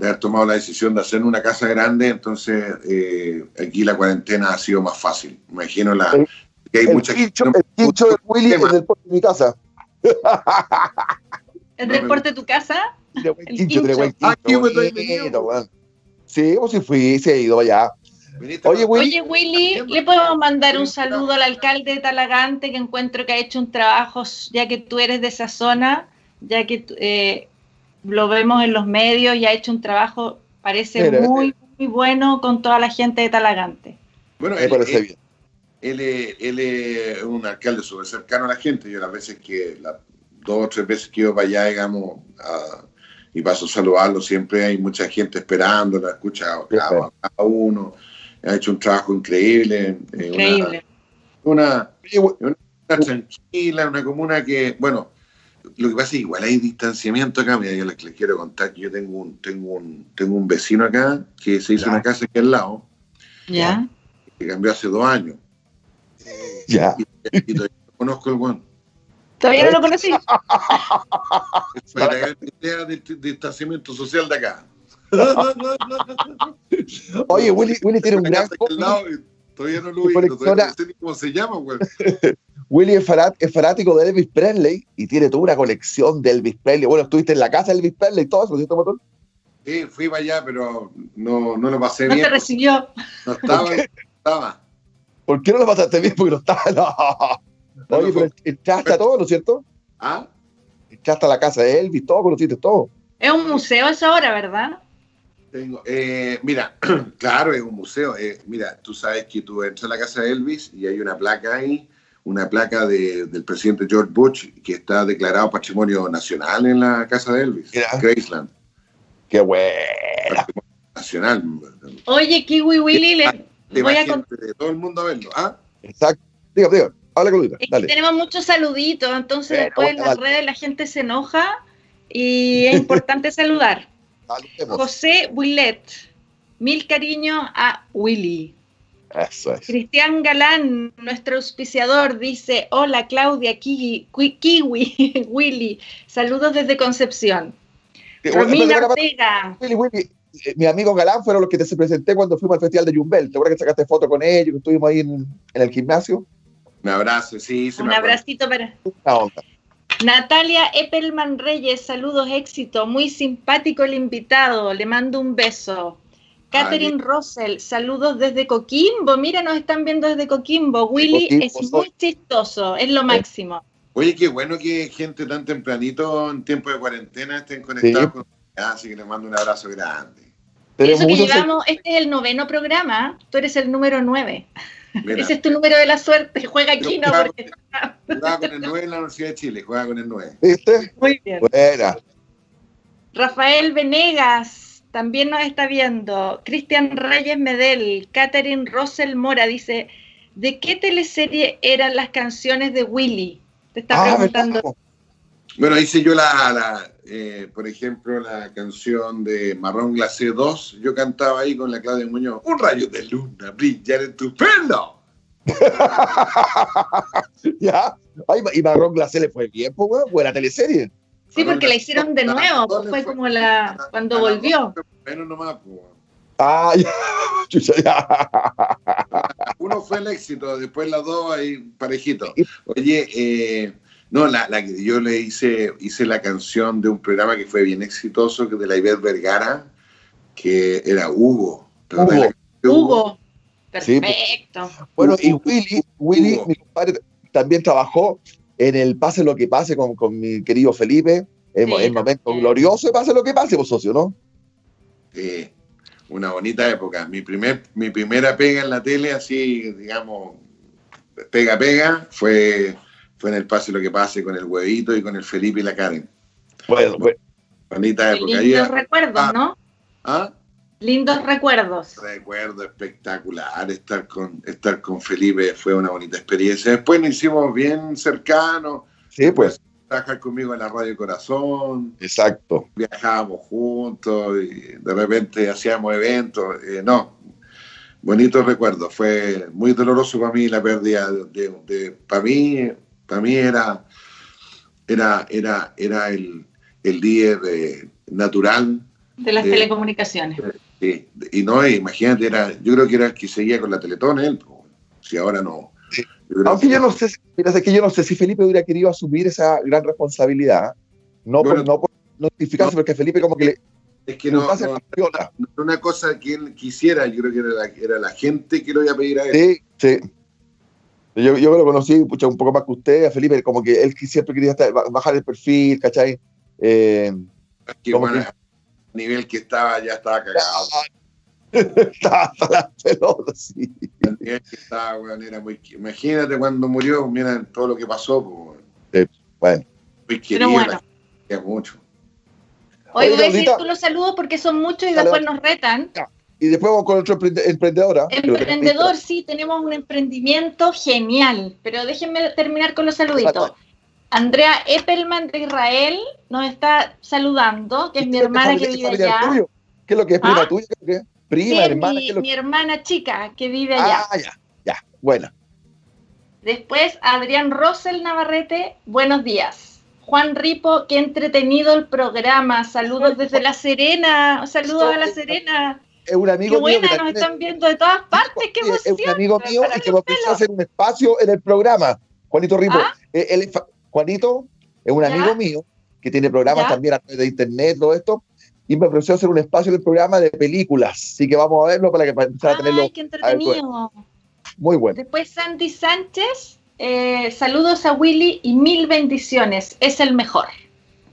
haber tomado la decisión de hacer una casa grande, entonces eh, aquí la cuarentena ha sido más fácil. Me imagino la, que hay el mucha quincho, El quincho de Willy es del porte de mi casa. ¿El del porte de tu casa? Quincho, buen quincho. Aquí me estoy Sí, o si fui, se ha ido allá. Oye Willy, Oye, Willy, ¿le podemos mandar un saludo al alcalde de Talagante que encuentro que ha hecho un trabajo, ya que tú eres de esa zona, ya que eh, lo vemos en los medios y ha hecho un trabajo, parece muy, muy bueno con toda la gente de Talagante. Bueno, él, parece bien. Él, es un alcalde súper cercano a la gente. Yo las veces que, las dos o tres veces que iba para allá, digamos, a, y paso a saludarlo. Siempre hay mucha gente esperando, la escucha cada, uno. Ha hecho un trabajo increíble. Eh, increíble. Una, una, tranquila, una comuna que, bueno, lo que pasa es que igual hay distanciamiento acá. Mira, yo les, quiero contar que yo tengo un, tengo un, tengo un vecino acá que se hizo una casa aquí al lado. Ya. Que cambió hace dos años. Ya. Y, todavía conozco el buen. Todavía no lo conocí. Fue la idea de distanciamiento social de acá. Oye, Willy, Willy tiene un gran. Todavía no lo vi, no sé ni cómo se llama, güey. Willy es, fanático de Elvis Presley y tiene toda una colección de Elvis Presley. Bueno, estuviste en la casa de Elvis Presley y todo eso, ¿cierto, Matón? Sí, fui para allá, pero no, no lo pasé bien. No te recibió. No estaba, no estaba. ¿Por qué no lo pasaste bien? Porque no estaba. No. Oye, pero echaste a todo, ¿no es cierto? ¿Ah? Echaste a la casa de Elvis, todo, conociste todo. Es un museo esa hora, ¿verdad? Tengo, eh, mira, claro, es un museo. Eh, mira, tú sabes que tú entras a la casa de Elvis y hay una placa ahí, una placa del presidente George Bush que está declarado patrimonio nacional en la casa de Elvis, Graceland. Qué buena. Nacional. Oye, Kiwi Willy, le voy a contar. todo el mundo a verlo. ¿ah? Exacto. Diga, diga tenemos muchos saluditos, entonces después en las redes la gente se enoja y es importante saludar. José Willet, mil cariños a Willy. Eso es. Cristian Galán, nuestro auspiciador, dice: Hola Claudia, Kiwi, Kiwi Willy, saludos desde Concepción. Romina Ortega. Willy, Willy, eh, mi amigo Galán fueron los que te presenté cuando fuimos al Festival de Jumbel. ¿Te acuerdas que sacaste foto con ellos, que estuvimos ahí en el gimnasio? Un abrazo, sí. Un abracito para. Natalia Eppelman Reyes, saludos, éxito. Muy simpático el invitado, le mando un beso. Catherine Russell, saludos desde Coquimbo. Mira, nos están viendo desde Coquimbo. Willy es muy chistoso, es lo máximo. Oye, qué bueno que gente tan tempranito en tiempo de cuarentena estén conectados con así que les mando un abrazo grande. Eso que llevamos, este es el noveno programa, tú eres el número nueve. Ese es tu número de la suerte. Juega aquí, ¿no? Porque... Juega con el 9 en la Universidad de Chile. Juega con el 9. ¿Viste? Muy bien. Buena. Rafael Venegas. también nos está viendo. Cristian Reyes Medel, Catherine Rosel Mora dice, ¿de qué teleserie eran las canciones de Willy? Te está ah, preguntando. Bueno, hice yo la, eh, por ejemplo, la canción de Marrón Glacé 2. Yo cantaba ahí con la Claudia Muñoz, un rayo de luna brillar en tu pelo. ya, Ay, y Marrón Glacé le fue bien, pues, buena teleserie. Sí, porque la hicieron de nuevo, fue como la cuando volvió. Menos nomás, Ah, ya. Uno fue el éxito, después las dos ahí parejito. Oye, eh, no, la, la, yo le hice, hice la canción de un programa que fue bien exitoso, que de la Iber Vergara, que era Hugo. Hugo. Hugo. Perfecto. Bueno, y Willy, Willy, mi compadre, también trabajó en el Pase lo que pase con, con mi querido Felipe, en el momento glorioso Pase lo que pase, vos socio, ¿no? Sí, una bonita época. Mi, primer, mi primera pega en la tele, así, digamos, pega, pega, fue, fue en el Pase lo que pase con el huevito y con el Felipe y la Karen. Bueno, bueno. Bonita época. Lindos recuerdos, ah, ¿no? ¿Ah? Lindos recuerdos. Recuerdo espectacular estar con, estar con Felipe, fue una bonita experiencia. Después nos hicimos bien cercanos. Sí, pues. Trabajar conmigo en la Radio Corazón. Exacto. Viajábamos juntos y de repente hacíamos eventos. Eh, no, bonitos recuerdos. Fue muy doloroso para mí la pérdida de, para mí, para mí era, era, era, era el, el día natural de las telecomunicaciones. Sí, y no, imagínate, era, yo creo que era el que seguía con la Teletón, él, si ahora no. Aunque yo no sé, mira, que yo no sé si Felipe hubiera querido asumir esa gran responsabilidad, no por, no por notificarse, porque Felipe como que le... Es que no, no, una cosa que él quisiera, yo creo que era la, era la gente que lo iba a pedir a él. Sí, sí. Yo, yo lo conocí pucha, un poco más que usted, a Felipe, como que él siempre quería bajar el perfil, ¿cachai? Eh, como que, nivel que estaba, ya estaba cagado. estaba hasta la pelota, sí. El nivel que estaba, weón, era muy. Imagínate cuando murió, mira todo lo que pasó, pues, bueno. Muy querido, bueno. mucho. Hoy voy a decir tú los saludos porque son muchos y después nos retan. Y después vamos con otro emprendedora. Emprendedor, sí, tenemos un emprendimiento genial. Pero déjenme terminar con los saluditos. Andrea Eppelman de Israel nos está saludando, que es mi hermana que vive allá. ¿Qué es lo que es prima ¿Ah? tuya? ¿Qué? Prima, hermana. Mi, mi hermana chica que vive allá. Ah, ya, ya, bueno. Después, Adrián Rosel Navarrete, buenos días. Juan Ripo, qué entretenido el programa. Saludos desde La Serena. Saludos a La Serena. Es un amigo qué buena, nos están viendo de todas partes. Qué emoción. Es un amigo mío y que me ofreció hacer un espacio en el programa. Juanito Ripo. ¿Ah? Eh, él, Juanito es un amigo mío que tiene programas también a través de internet, todo esto, y me ofreció hacer un espacio en el programa de películas. Así que vamos a verlo para que para empezar a tenerlo. ¡Ay, qué entretenido! Muy bueno. Después Sandy Sánchez, eh, saludos a Willy y mil bendiciones. Es el mejor.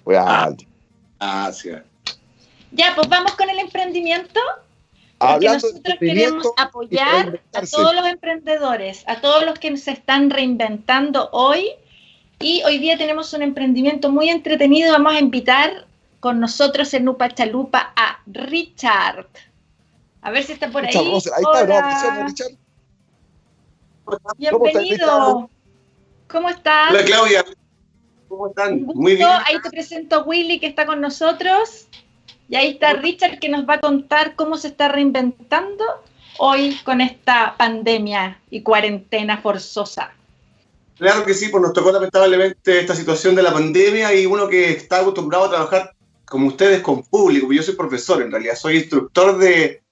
Gracias. Ya, pues vamos con el emprendimiento. Porque nosotros queremos apoyar a todos los emprendedores, a todos los que se están reinventando hoy y hoy día tenemos un emprendimiento muy entretenido. Vamos a invitar con nosotros en Nupa Chalupa a Richard. A ver si está por ahí. ahí está, Richard. Bienvenido. ¿Cómo estás? Hola, Claudia. ¿Cómo están? Muy bien. Ahí te presento a Willy que está con nosotros. Y ahí está Richard que nos va a contar cómo se está reinventando hoy con esta pandemia y cuarentena forzosa. Claro que sí, pues nos tocó lamentablemente esta situación de la pandemia y uno que está acostumbrado a trabajar como ustedes con público, yo soy profesor en realidad, soy instructor de,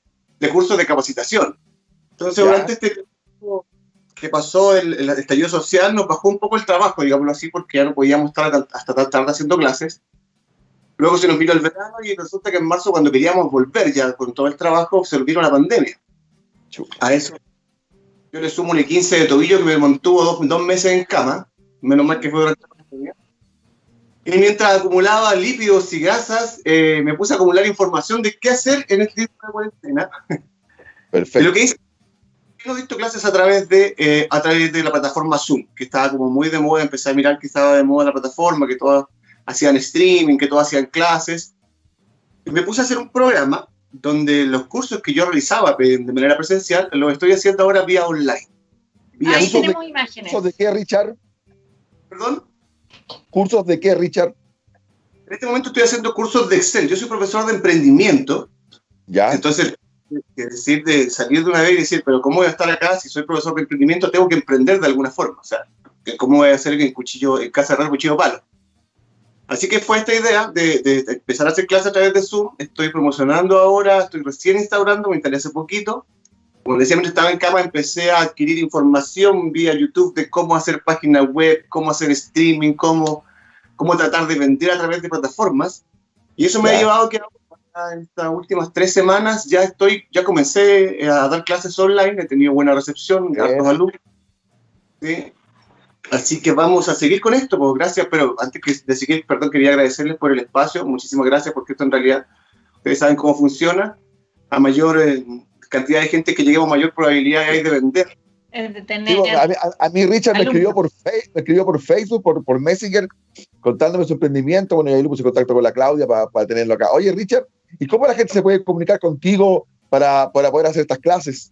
cursos de capacitación. Entonces, durante este tiempo que pasó el, el, estallido social, nos bajó un poco el trabajo, digámoslo así, porque ya no podíamos estar hasta tan tarde haciendo clases. Luego se nos vino el verano y resulta que en marzo, cuando queríamos volver ya con todo el trabajo, se nos vino la pandemia. A eso yo le sumo un 15 de tobillo que me mantuvo dos, meses en cama. Menos mal que fue durante la pandemia. Y mientras acumulaba lípidos y grasas, eh, me puse a acumular información de qué hacer en este tiempo de cuarentena. Perfecto. Y lo que hice, he visto clases a través, de, eh, a través de la plataforma Zoom, que estaba como muy de moda, empecé a mirar que estaba de moda la plataforma, que todos hacían streaming, que todos hacían clases. Y me puse a hacer un programa donde los cursos que yo realizaba de manera presencial los estoy haciendo ahora vía online. Ahí tenemos imágenes. ¿Cursos de qué, Richard? ¿Perdón? ¿Cursos de qué, Richard? En este momento estoy haciendo cursos de Excel. Yo soy profesor de emprendimiento. Ya. Entonces, decir de salir de una vez y decir, pero ¿cómo voy a estar acá si soy profesor de emprendimiento? Tengo que emprender de alguna forma. O sea, ¿cómo voy a hacer en cuchillo, en casa de cuchillo palo? Así que fue esta idea de, empezar a hacer clases a través de Zoom. Estoy promocionando ahora, estoy recién instaurando, me instalé hace poquito. Como decía, mientras estaba en cama, empecé a adquirir información vía YouTube de cómo hacer páginas web, cómo hacer streaming, cómo, cómo tratar de vender a través de plataformas. Y eso me ha llevado a que en estas últimas tres semanas ya estoy, ya comencé a dar clases online, he tenido buena recepción, hartos alumnos. ¿sí? Así que vamos a seguir con esto, pues gracias, pero antes de seguir, perdón, quería agradecerles por el espacio, muchísimas gracias porque esto en realidad, ustedes saben cómo funciona, a mayor eh, cantidad de gente que lleguemos, mayor probabilidad hay de vender. a, mí, Richard me escribió, por me escribió por Facebook, por, por Messenger, contándome su emprendimiento, bueno, y ahí le puse contacto con la Claudia para, para tenerlo acá. Oye, Richard, ¿y cómo la gente se puede comunicar contigo para, para poder hacer estas clases?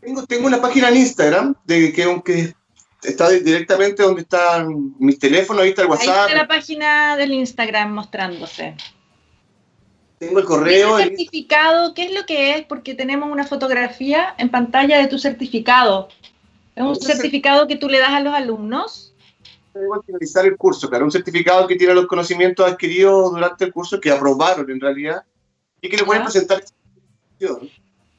Tengo, tengo una página en Instagram de que aunque está directamente donde están mis teléfonos, ahí está el WhatsApp. Ahí está la página del Instagram mostrándose. Tengo el correo. ¿El certificado? ¿Qué es lo que es? Porque tenemos una fotografía en pantalla de tu certificado. ¿Es un certificado que tú le das a los alumnos? Igual finalizar el curso, claro, un certificado que tiene los conocimientos adquiridos durante el curso, que aprobaron en realidad, y que le pueden presentar.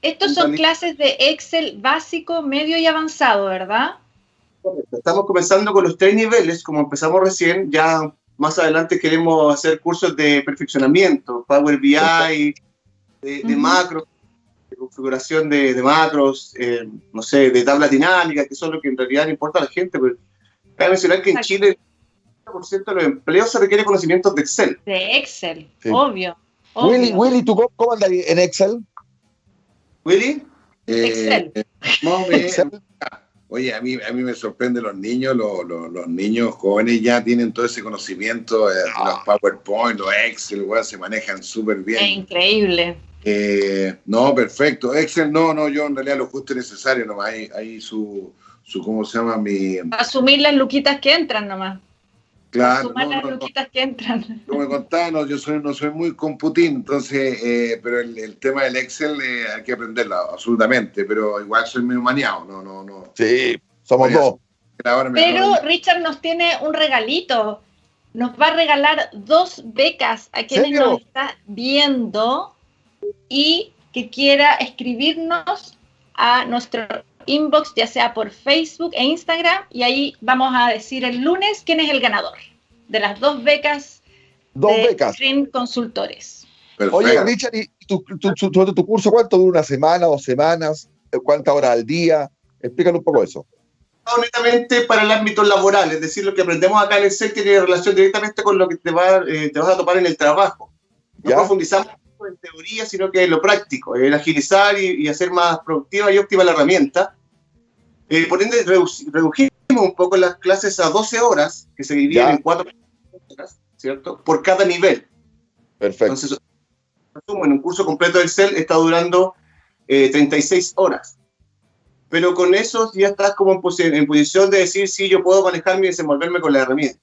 Estos son clases de Excel básico, medio y avanzado, ¿verdad? Estamos comenzando con los tres niveles, como empezamos recién, ya más adelante queremos hacer cursos de perfeccionamiento, Power BI, de, macros, de configuración de, macros, eh, no sé, de tablas dinámicas, que son lo que en realidad le importa a la gente. Pero cabe mencionar que en Chile el 90% de los empleos se requiere conocimientos de Excel. De Excel, obvio, Willy, Willy, ¿tú cómo andas en Excel? Willy? Excel. Eh, Excel. Oye, a mí, a mí me sorprende los niños, los, los, niños jóvenes ya tienen todo ese conocimiento, eh, los ah. PowerPoint, los Excel, se manejan súper bien. Es increíble. Eh, no, perfecto. Excel, no, no, yo en realidad lo justo y necesario nomás. Hay, hay su, su, ¿cómo se llama? Mi... Asumir las luquitas que entran nomás. Claro. Asumir las luquitas que entran. Como me contaba, no, yo soy, no soy muy computín, entonces, eh, pero el, el, tema del Excel hay que aprenderlo, absolutamente, pero igual soy muy maniado, no, no, no. Sí, somos dos. Pero Richard nos tiene un regalito. Nos va a regalar dos becas a quienes nos está viendo y que quiera escribirnos a nuestro inbox, ya sea por Facebook e Instagram, y ahí vamos a decir el lunes quién es el ganador de las dos becas dos de becas. Consultores. Oye, Richard, ¿y tu, tu, curso cuánto dura? ¿Una semana, dos semanas? ¿Cuántas horas al día? Explícanos un poco eso. Netamente para el ámbito laboral, es decir, lo que aprendemos acá en el SEC tiene relación directamente con lo que te, va, eh, te vas a topar en el trabajo. No profundizamos en teoría, sino que en lo práctico, el agilizar y, hacer más productiva y óptima la herramienta. Eh, por ende, redujimos un poco las clases a 12 horas, que se dividen en 4 horas, ¿cierto? Por cada nivel. Perfecto. Entonces, en un curso completo del CEL está durando 36 eh, horas pero con eso ya estás como en, posición de decir, sí, yo puedo manejarme y desenvolverme con la herramienta.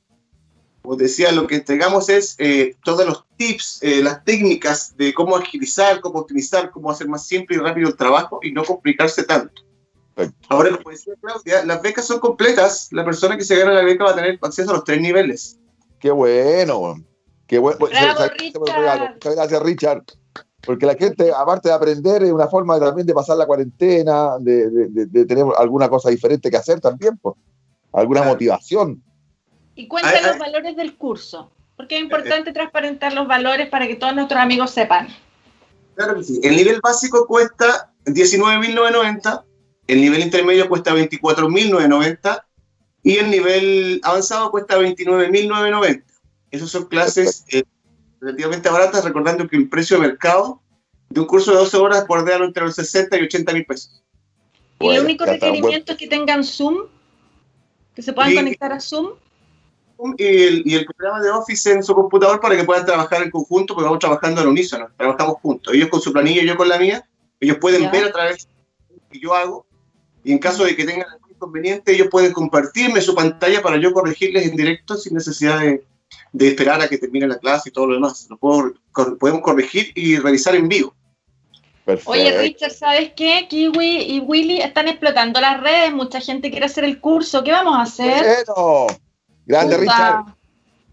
Como decía, lo que entregamos es eh, todos los tips, eh, las técnicas de cómo agilizar, cómo optimizar, cómo hacer más simple y rápido el trabajo y no complicarse tanto. Ahora, como decía Claudia, las becas son completas. La persona que se gana la beca va a tener acceso a los tres niveles. Qué bueno. Qué bueno. Muchas gracias, Richard. Porque la gente, aparte de aprender, es una forma también de pasar la cuarentena, de, tener alguna cosa diferente que hacer también, pues, alguna motivación. Y cuenta los valores del curso, porque es importante transparentar los valores para que todos nuestros amigos sepan. Claro que sí. El nivel básico cuesta 19.990, el nivel intermedio cuesta 24.990 y el nivel avanzado cuesta 29.990. Esas son clases relativamente baratas, recordando que el precio de mercado de un curso de 12 horas bordea entre los 60 y 80 mil pesos. ¿Y el único requerimiento es que tengan Zoom? ¿Que se puedan conectar a Zoom? y el, programa de Office en su computador para que puedan trabajar en conjunto, porque vamos trabajando al unísono, trabajamos juntos. Ellos con su planilla y yo con la mía, ellos pueden ver a través de lo que yo hago, y en caso de que tengan algún inconveniente, ellos pueden compartirme su pantalla para yo corregirles en directo sin necesidad de, esperar a que termine la clase y todo lo demás. Lo podemos corregir y revisar en vivo. Oye, Richard, ¿sabes qué? Kiwi y Willy están explotando las redes, mucha gente quiere hacer el curso. ¿Qué vamos a hacer? Bueno, grande Richard.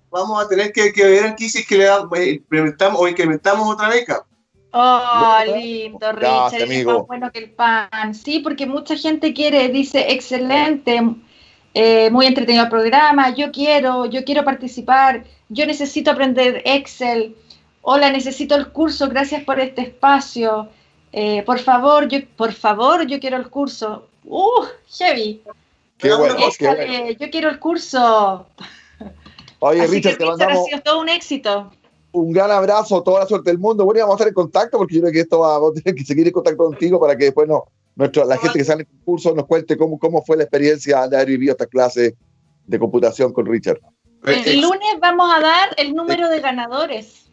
Vamos a tener que, ver aquí si es que le eh, implementamos o incrementamos otra beca. Oh, lindo, Richard, es más bueno que el pan. Sí, porque mucha gente quiere, dice, excelente, eh, muy entretenido el programa, yo quiero, yo quiero participar, yo necesito aprender Excel. Hola, necesito el curso, gracias por este espacio. Eh, por favor, yo, por favor, yo quiero el curso. ¡Uh, Chevy! Qué bueno, Yo quiero el curso. Oye, Richard, te mandamos... Ha sido todo un éxito. Un gran abrazo, toda la suerte del mundo. Bueno, vamos a estar en contacto porque yo creo que esto va, a tener que seguir en contacto contigo para que después no, nuestra, la gente que sale en el curso nos cuente cómo, cómo fue la experiencia de haber vivido esta clase de computación con Richard. El lunes vamos a dar el número de ganadores.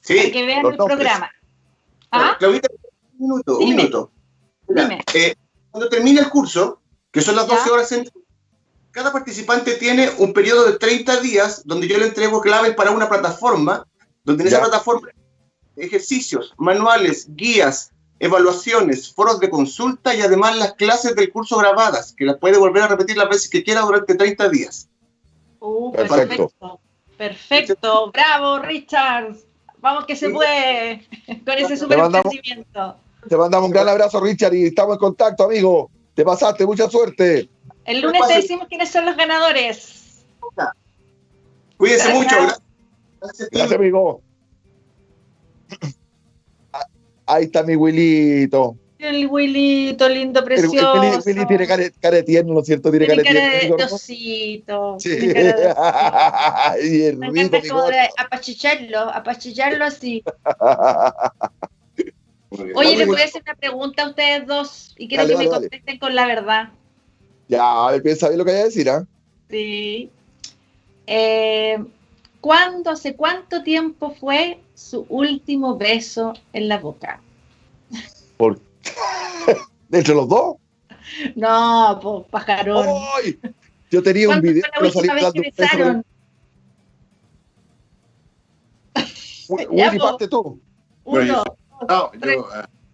Sí. Para que vean el programa. ¿Ah? Claudita, un minuto, un minuto. Eh, cuando termine el curso, que son las 12 horas cada participante tiene un periodo de 30 días donde yo le entrego claves para una plataforma, donde en esa plataforma ejercicios, manuales, guías, evaluaciones, foros de consulta y además las clases del curso grabadas, que las puede volver a repetir las veces que quiera durante 30 días. Uh, perfecto. Perfecto. Bravo, Richard. Vamos que se puede con ese super emprendimiento. Te mandamos un gran abrazo, Richard, y estamos en contacto, amigo. Te pasaste, mucha suerte. El lunes te decimos quiénes son los ganadores. Cuídense mucho. Gracias, Gracias amigo. Ahí está mi Willito. El Willito, lindo, precioso. El, el Willy, tiene cara, cara, de tierno, ¿no es cierto? Tiene, tiene cara, de osito. Sí. y el Me encanta como de apachicharlo, apachicharlo así. Oye, le voy a hacer una pregunta a ustedes dos y quiero que me contesten con la verdad. Ya, a ver, piensa bien lo que hay a decir, ¿ah? Sí. Eh, ¿Cuándo, hace cuánto tiempo fue su último beso en la boca? ¿Por ¿Entre los dos? No, pues, pajarón. ¡Ay! Yo tenía un video. Fue la última vez que besaron? Willy, parte tú. Uno, no, yo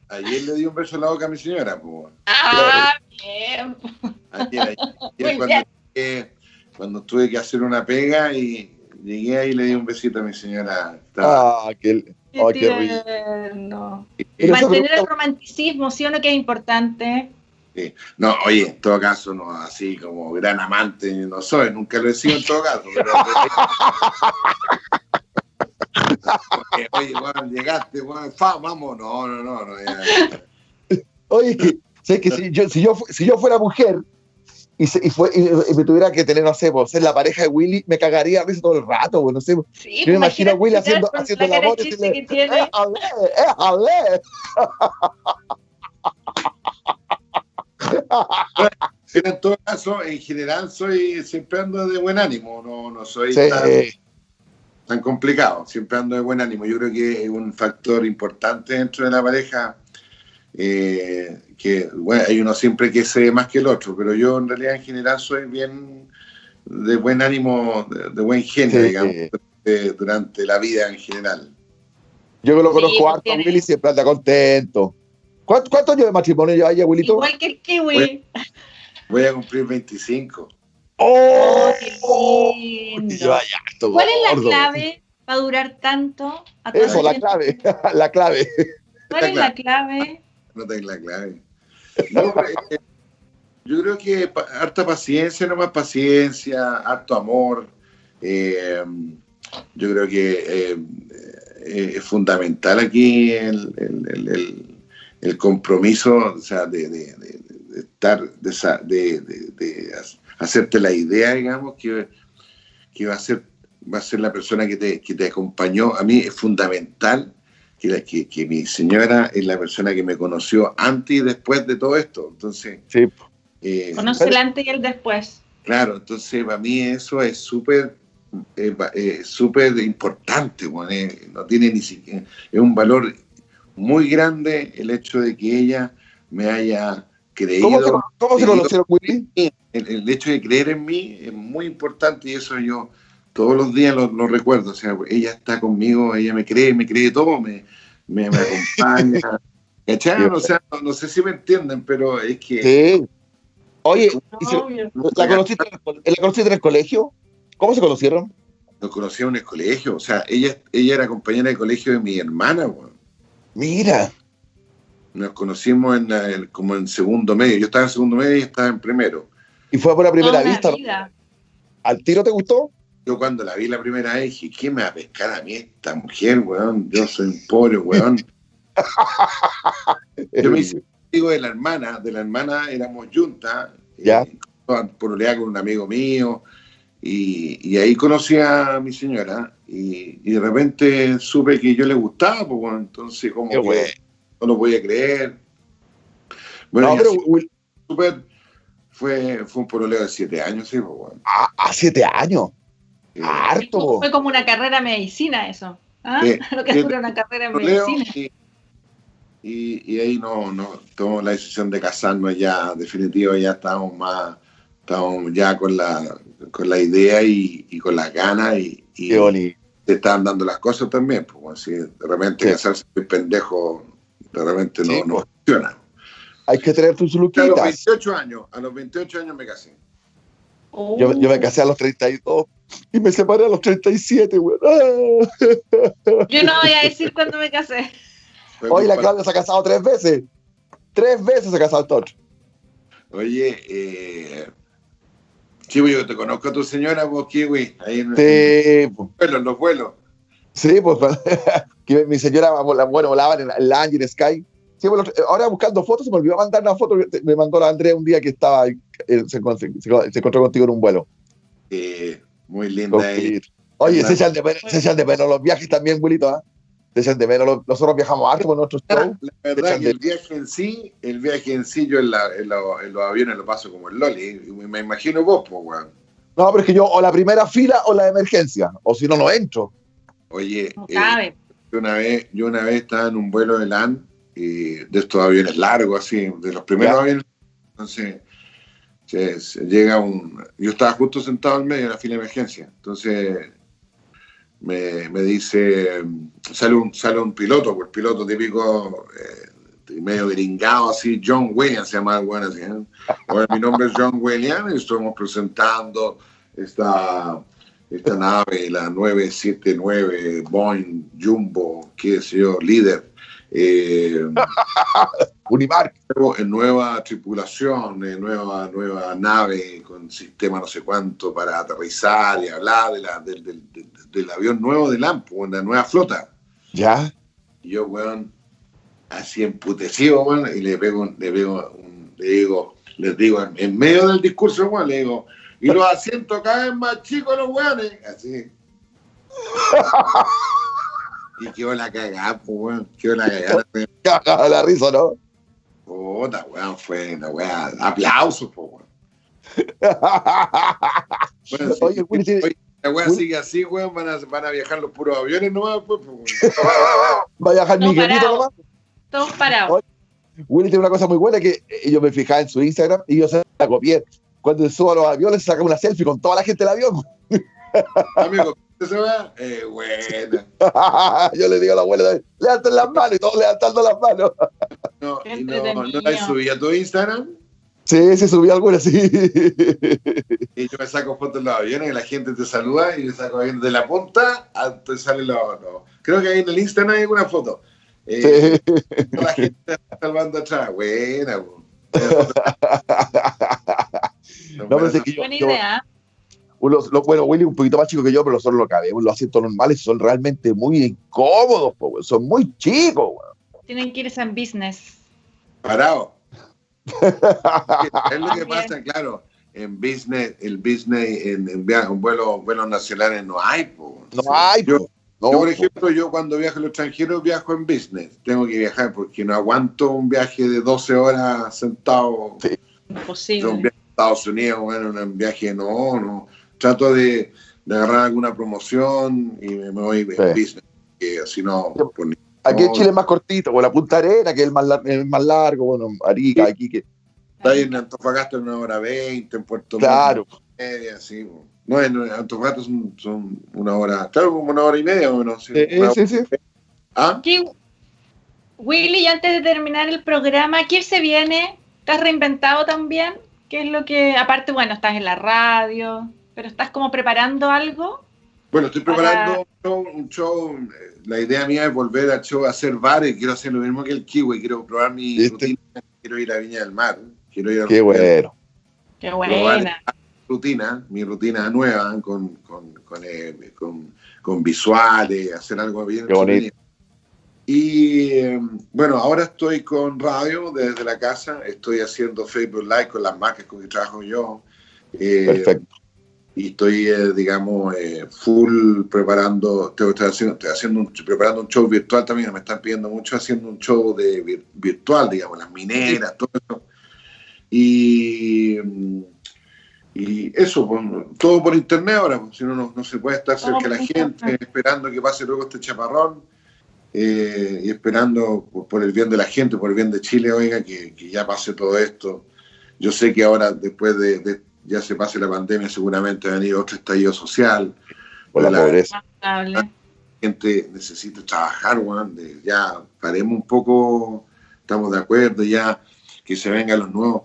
ayer le di un beso en la boca a mi señora. Pues. Ah, bien. Ayer, ayer, cuando, cuando tuve que hacer una pega y Llegué ahí y le di un besito a mi señora. Ah, qué, qué, qué Mantener el romanticismo, ¿sí o no que es importante? Sí. No, oye, en todo caso, no así como gran amante no soy, nunca lo he sido en todo caso. Pero... oye, bueno, llegaste, bueno, fa, vamos, no, no, no. no Oye, que, sé que si yo, si, yo, si yo fuera mujer, y, y, fue, y, me tuviera que tener, no sé, pues, ser la pareja de Willy, me cagaría a risa todo el rato, pues, no sé. Sí, yo me imagino a Willy haciendo, haciendo la voz y decirle, ¡eh, ale, eh, ale! Pero en todo caso, en general, soy siempre ando de buen ánimo, no, no soy tan, complicado, siempre ando de buen ánimo. Yo creo que es un factor importante dentro de la pareja. Eh, que bueno, hay uno siempre que se ve más que el otro, pero yo en realidad en general soy bien de buen ánimo, de, buen genio, digamos, durante la vida en general. Yo que lo conozco harto, Willy siempre anda contento. ¿Cuántos años de matrimonio lleva ella, Wilito? Igual que el kiwi. Voy, a cumplir 25. ¡Oh! ¡Oh qué lindo! ¿Cuál es la clave para durar tanto? Eso, la clave, la clave. ¿Cuál es la clave? No tengo la clave. Eh, yo creo que harta paciencia, no más paciencia, harto amor. Eh, yo creo que eh, es fundamental aquí el, compromiso, o sea, de, estar, de, hacerte la idea, digamos, que, que va a ser va a ser la persona que te, que te acompañó. A mí es fundamental que, que, mi señora es la persona que me conoció antes y después de todo esto. Entonces, sí. Eh, Conoce el antes y el después. Claro, entonces para mí eso es súper eh, eh, súper importante, eh, no tiene ni siquiera, es un valor muy grande el hecho de que ella me haya creído. ¿Cómo se, conocieron, El, el, hecho de creer en mí es muy importante y eso yo todos los días lo, recuerdo. O sea, ella está conmigo, ella me cree, me cree todo, me, me, acompaña. O sea, no, sé si me entienden, pero es que. Sí. Oye, ¿la, conociste, ¿la conociste en el colegio? ¿Cómo se conocieron? Nos conocimos en el colegio. O sea, ella, ella era compañera de colegio de mi hermana, Mira. Nos conocimos en, como en segundo medio. Yo estaba en segundo medio y ella estaba en primero. ¿Y fue por la primera vista? ¿Al tiro te gustó? Yo cuando la vi la primera vez dije, ¿qué me va a pescar a mí esta mujer, weón? Yo soy un pobre, weón. Yo me hice amigo de la hermana, de la hermana éramos juntas. Ya. Eh, por con un amigo mío. Y, ahí conocí a mi señora y, de repente supe que yo le gustaba, pues bueno, entonces como que no lo podía creer. Bueno, fue, fue un pololeo de siete años, sí, pues bueno. ¿A, ah, siete años? Harto. Fue como una carrera de medicina eso. ¿ah? lo que fue una carrera de medicina. Y, ahí no, no tomamos la decisión de casarnos ya, definitivo, ya estábamos más, estábamos ya con la, con la idea y, con las ganas y, y te estaban dando las cosas también, pues así, de repente casarse muy pendejo, de repente no, no pues. funciona. Hay que tener tus luquitas. A los 28 años, a los 28 años me casé. Yo, yo, me casé a los 32 y me separé a los 37, güey. Yo no voy a decir cuándo me casé. Oye, la Claudia se ha casado tres veces. Tres veces se ha casado el Tocho. Oye, eh, Chivo, yo te conozco a tu señora, vos, Kiwi, ahí en, sí, en los vuelos. Sí, pues mi señora, bueno, volaba en el Angel Sky. Sí, bueno, ahora buscando fotos, se me olvidó mandar una foto. Me mandó la Andrea un día que estaba, se, se, encontró contigo en un vuelo. Sí, muy linda. Oye, se echan, de menos, se echan de menos los viajes también, Wilito, ¿ah? Se echan de menos. Nosotros viajamos harto con nuestros shows. La verdad que el viaje en sí, el viaje en sí, yo en, la, en, los aviones lo paso como el Loli. Me imagino vos, pues, weón. No, pero es que yo o la primera fila o la emergencia, o si no, no entro. Oye, eh, yo, una vez, yo una vez estaba en un vuelo de LAN, y de estos aviones largos, así, de los primeros aviones. Entonces, llega un. Yo estaba justo sentado en medio de la fila de emergencia. Entonces me, me dice, sale un, sale un piloto, pues piloto típico, eh, medio gringado, así, John Williams se llama bueno así. ¿eh? mi nombre es John Williams y estamos presentando esta, esta nave, la 979 Boeing Jumbo, qué sé yo, líder eh, Unimark. En nueva tripulación, nueva, nueva nave con sistema no sé cuánto para aterrizar y hablar de la, del, del, avión nuevo de Lampo, la nueva flota. Ya. Y yo, weón, así emputecido, weón, y le pego, le pego, le digo, les digo, en, medio del discurso, weón, le digo, y los asientos cada vez más chicos los weones, así. Y quedó la cagada, pues, weón. Quedó la cagada. Cagada la risa, ¿no? Puta, weón, fue una weón. Aplausos, pues, weón. bueno, oye, Willy, oye, la weón sigue así, weón. Van a, van a viajar los puros aviones nomás, pues, pues Va a viajar Miguelito nomás. Todos parados. Willy tiene una cosa muy buena que yo me fijaba en su Instagram y yo se la copié. Cuando subo a los aviones, saca una selfie con toda la gente del avión. Amigo? Eh, bueno. Yo le digo a la abuela, levanten las manos y todos levantando las manos. no, y no, ¿no la subí a tu Instagram? Sí, sí, subí alguna, sí. Y yo me saco fotos en los aviones y la gente te saluda y me saco de la punta, te sale lo, no. Creo que ahí en el Instagram hay alguna foto. Eh, sí. La gente está salvando atrás. Buena, no, pero es que yo, Idea. Los, bueno, Willy un poquito más chico que yo, pero son los cabemos, los asientos normales son realmente muy incómodos, son muy chicos. Tienen que irse en business. Parado. es lo que pasa, claro. En business, el business, en, en, vuelos, vuelos nacionales no hay. No hay. Yo, por ejemplo, yo cuando viajo al extranjero viajo en business. Tengo que viajar porque no aguanto un viaje de 12 horas sentado. Imposible Estados Unidos, bueno, en un viaje, no, no. Trato de, de agarrar alguna promoción y me, voy en business, que así no... Aquí en Chile es más cortito, o la Punta Arena, que es el más, el más largo, bueno, Arica, aquí que... Está ahí en Antofagasta en una hora veinte, en Puerto Claro. media, sí. No, en Antofagasta son, son, una hora, claro, como una hora y media o menos. Sí, sí, sí. ¿Ah? Willy, antes de terminar el programa, ¿quién se viene? ¿Estás reinventado también? ¿Qué es lo que, aparte, bueno, estás en la radio, pero estás como preparando algo? Bueno, estoy preparando un, show, La idea mía es volver al show a hacer bares. Quiero hacer lo mismo que el Kiwi. Quiero probar mi rutina. Quiero ir a Viña del Mar. Quiero ir a Qué bueno. Qué buena. Rutina, mi rutina nueva con, con, con, eh, con, visuales, hacer algo bien. Qué bonito. Y em, bueno, ahora estoy con radio desde la casa. Estoy haciendo Facebook Live con las marcas con que trabajo yo. Eh, Perfecto y estoy, eh, digamos, eh, full preparando, estoy, haciendo, estoy haciendo un, preparando un show virtual también, me están pidiendo mucho haciendo un show de virtual, digamos, las mineras, todo eso. Y, y eso, pues, todo por internet ahora, pues, si no, no, se puede estar cerca de la gente, esperando que pase luego este chaparrón. Eh, y esperando por, el bien de la gente, por el bien de Chile, oiga, que, que ya pase todo esto. Yo sé que ahora, después de, de ya se pase la pandemia, seguramente va a venir otro estallido social. Por la, pobreza. La gente necesita trabajar, Juan, ya paremos un poco, estamos de acuerdo, ya que se vengan los nuevos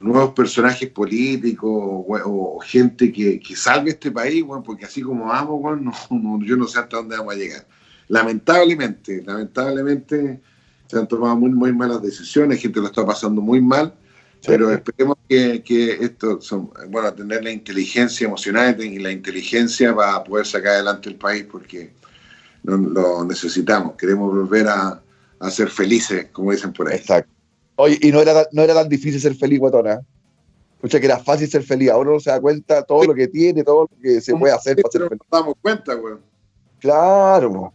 nuevos personajes políticos o, gente que, que, salve este país, bueno, porque así como vamos, bueno, yo no sé hasta dónde vamos a llegar. Lamentablemente, lamentablemente se han tomado muy, muy malas decisiones, gente lo está pasando muy mal pero esperemos que, que, esto, son, bueno, tener la inteligencia emocional y la inteligencia para poder sacar adelante el país porque lo, necesitamos. Queremos volver a, a, ser felices, como dicen por ahí. Exacto. Oye, y no era, no era tan difícil ser feliz, Guatona. Escucha que era fácil ser feliz. Ahora uno se da cuenta todo lo que tiene, todo lo que se puede hacer para ser feliz. Nos damos cuenta, güey. Claro.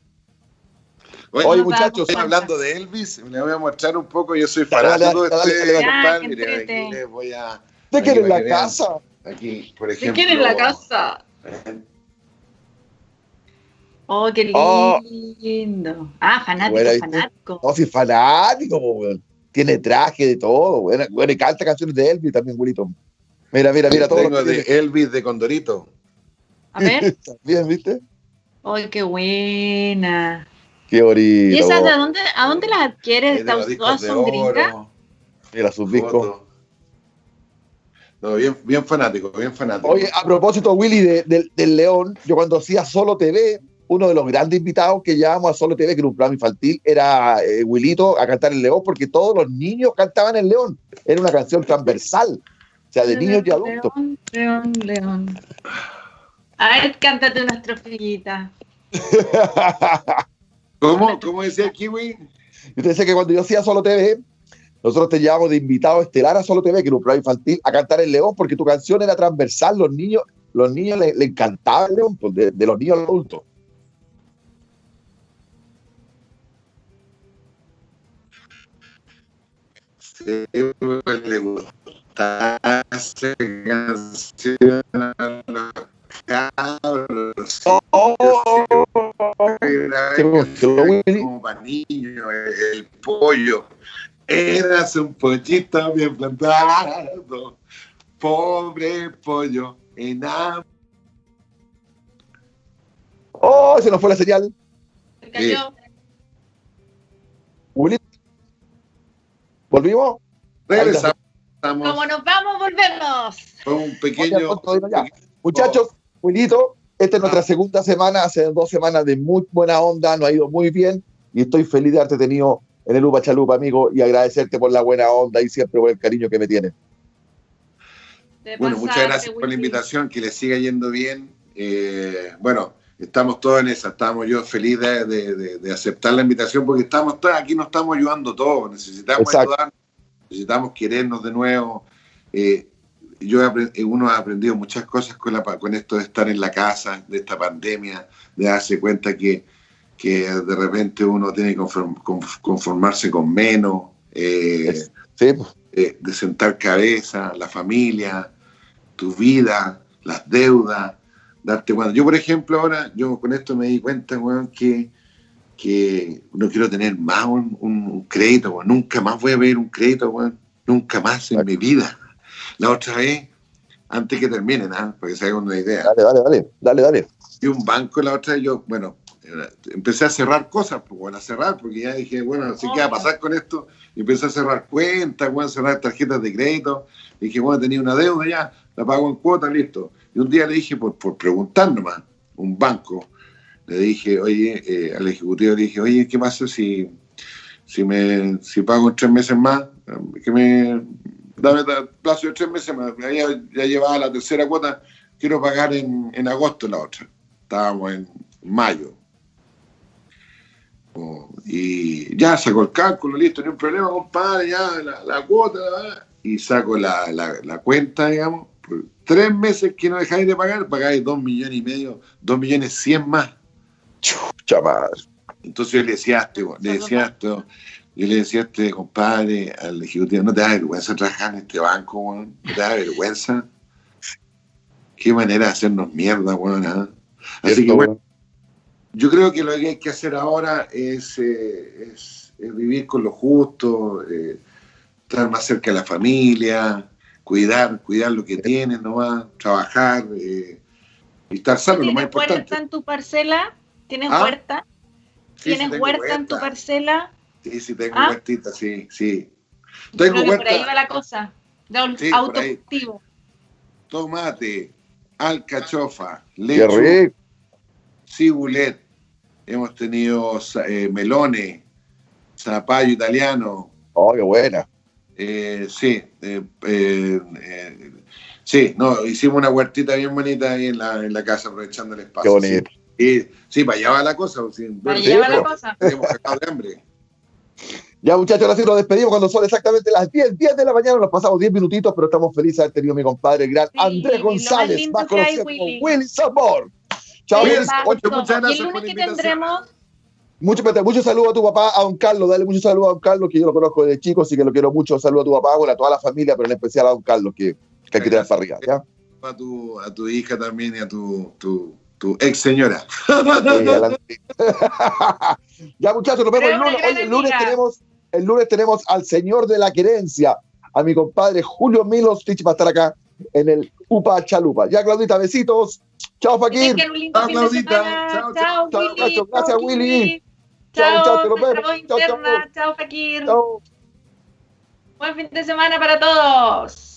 Oye, muchachos, hablando de Elvis, le voy a mostrar un poco. Yo soy fanático de este compadre. Aquí les voy a. ¿De quién es la casa? Aquí, por ejemplo. ¿De quién es la casa? Oh, qué oh. lindo. Ah, fanático, fanático. No, sí, fanático, Tiene traje de todo, bueno, bueno, y canta canciones de Elvis también, bonito. Mira, mira, mira, todo. Tengo de Elvis de Condorito. A ver. Bien, ¿viste? Ay, qué buena. Qué. ¿Y esas de dónde, a dónde las adquieres? ¿Todas son gringas? Mira sus discos. No, bien, bien fanático, bien fanático. Oye, a propósito, Willy, del León, yo cuando hacía Solo TV, uno de los grandes invitados que llevamos a Solo TV, que era un programa infantil, era eh, Willito a cantar el León, porque todos los niños cantaban el León. Era una canción transversal, o sea, de niños y adultos. León, León, León. A ver, cántate una estrofillita. ¿Cómo? ¿Cómo decía el Kiwi? Yo te decía que cuando yo hacía Solo TV, nosotros te llevamos de invitado estelar a Solo TV, que era un programa infantil, a cantar el León, porque tu canción era transversal, los niños, los niños le, encantaba el León, pues, de, los niños a los adultos. le gusta Oh, como para niños, el pollo. Eras un pollito bien plantado, pobre pollo enamorado. Oh, se nos fue la señal. Se cayó. ¿Volvimos? Regresamos. Como nos vamos, volvemos. Fue un pequeño. Muchachos, Wilito, esta es nuestra ah. segunda semana, hace dos semanas de muy buena onda, nos ha ido muy bien y estoy feliz de haberte tenido en el Upa Chalupa, amigo, y agradecerte por la buena onda y siempre por el cariño que me tienes. Bueno, muchas gracias por la invitación, que le siga yendo bien. Eh, bueno, estamos todos en esa, estamos yo feliz de, aceptar la invitación porque estamos todos, aquí nos estamos ayudando todos, necesitamos ayudar, necesitamos querernos de nuevo. Eh, yo he, uno ha aprendido muchas cosas con, la, con esto de estar en la casa, de esta pandemia, de darse cuenta que, que de repente uno tiene que conformarse con menos. Eh, sí, pues. de sentar cabeza, la familia, tu vida, las deudas, darte cuenta. Yo, por ejemplo, ahora, yo con esto me di cuenta, weón, que, que no quiero tener más un, crédito, weón. Nunca más voy a ver un crédito, weón. Nunca más en mi vida. La otra vez, antes que termine, ¿no? Porque se haga una idea. Dale, dale, dale, dale, dale. Y un banco la otra vez, yo, bueno, empecé a cerrar cosas, pues bueno, a cerrar, porque ya dije, bueno, así qué va a pasar con esto. Y empecé a cerrar cuentas, bueno, a cerrar tarjetas de crédito. Y dije, bueno, tenía una deuda ya, la pago en cuota, listo. Y un día le dije, por, por preguntar nomás, un banco, le dije, oye, eh, al ejecutivo le dije, oye, ¿qué pasa si, si, me, si pago en tres meses más? Que me dame plazo de tres meses más. Ya, ya llevaba la tercera cuota, quiero pagar en, en agosto la otra. Estábamos en mayo y ya sacó el cálculo, listo, ni un problema, compadre, ya la, cuota, y saco la, la, cuenta, digamos, por tres meses que no dejáis de pagar, pagáis dos millones y medio, dos millones cien más. Chucha Entonces yo le decía este, le decía esto, yo le decía a este compadre, al ejecutivo, no te da vergüenza trabajar en este banco, no te da vergüenza. Qué manera de hacernos mierda, weón. ¿ah? Así que bueno, yo creo que lo que hay que hacer ahora es, eh, vivir con lo justo, eh, estar más cerca de la familia, cuidar, cuidar lo que tienen nomás, trabajar eh, y estar sano, lo más importante. ¿Tienes huerta en tu parcela? ¿Tienes ¿Ah? huerta? ¿Tienes huerta, en tu parcela? Sí, sí, tengo ¿Ah? huertita, sí, sí. Tengo huerta. Por ahí va la cosa, de sí, autocultivo. Tomate, alcachofa, leche, cibulet, hemos tenido eh, melones, zapallo italiano. Oh, qué buena. Eh, sí, eh, sí, no, hicimos una huertita bien bonita ahí en la, en la casa, aprovechando el espacio. Qué bonito. Sí, sí, para allá va la cosa. para allá va la cosa. Tenemos sacado de hambre. Ya, muchachos, ahora sí nos despedimos cuando son exactamente las 10, 10 de la mañana. Nos pasamos 10 minutitos, pero estamos felices de haber tenido a mi compadre, gran Andrés González, más conocido como Willy Sabor. Chao, muchas gracias por que tendremos mucho, mucho saludo a tu papá, a don Carlos, dale mucho saludo a don Carlos, que yo lo conozco desde chico, así que lo quiero mucho. Saludo a tu papá, bueno, a toda la familia, pero en especial a don Carlos, que, que hay que tirar para arriba, ¿ya? A tu, a tu hija también y a tu, tu, tu ex señora. ya, muchachos, nos vemos el lunes. el lunes tenemos, el lunes tenemos al señor de la querencia, a mi compadre Julio Milos va a estar acá en el UPA Chalupa. Ya, Claudita, besitos. Chao, Fakir. Chao, Claudita. Chao, chao, chao, Gracias, Willy. Chao, chao, te lo vemos. Chao, chao. Chao, Fakir. Chao. Buen fin de semana para todos.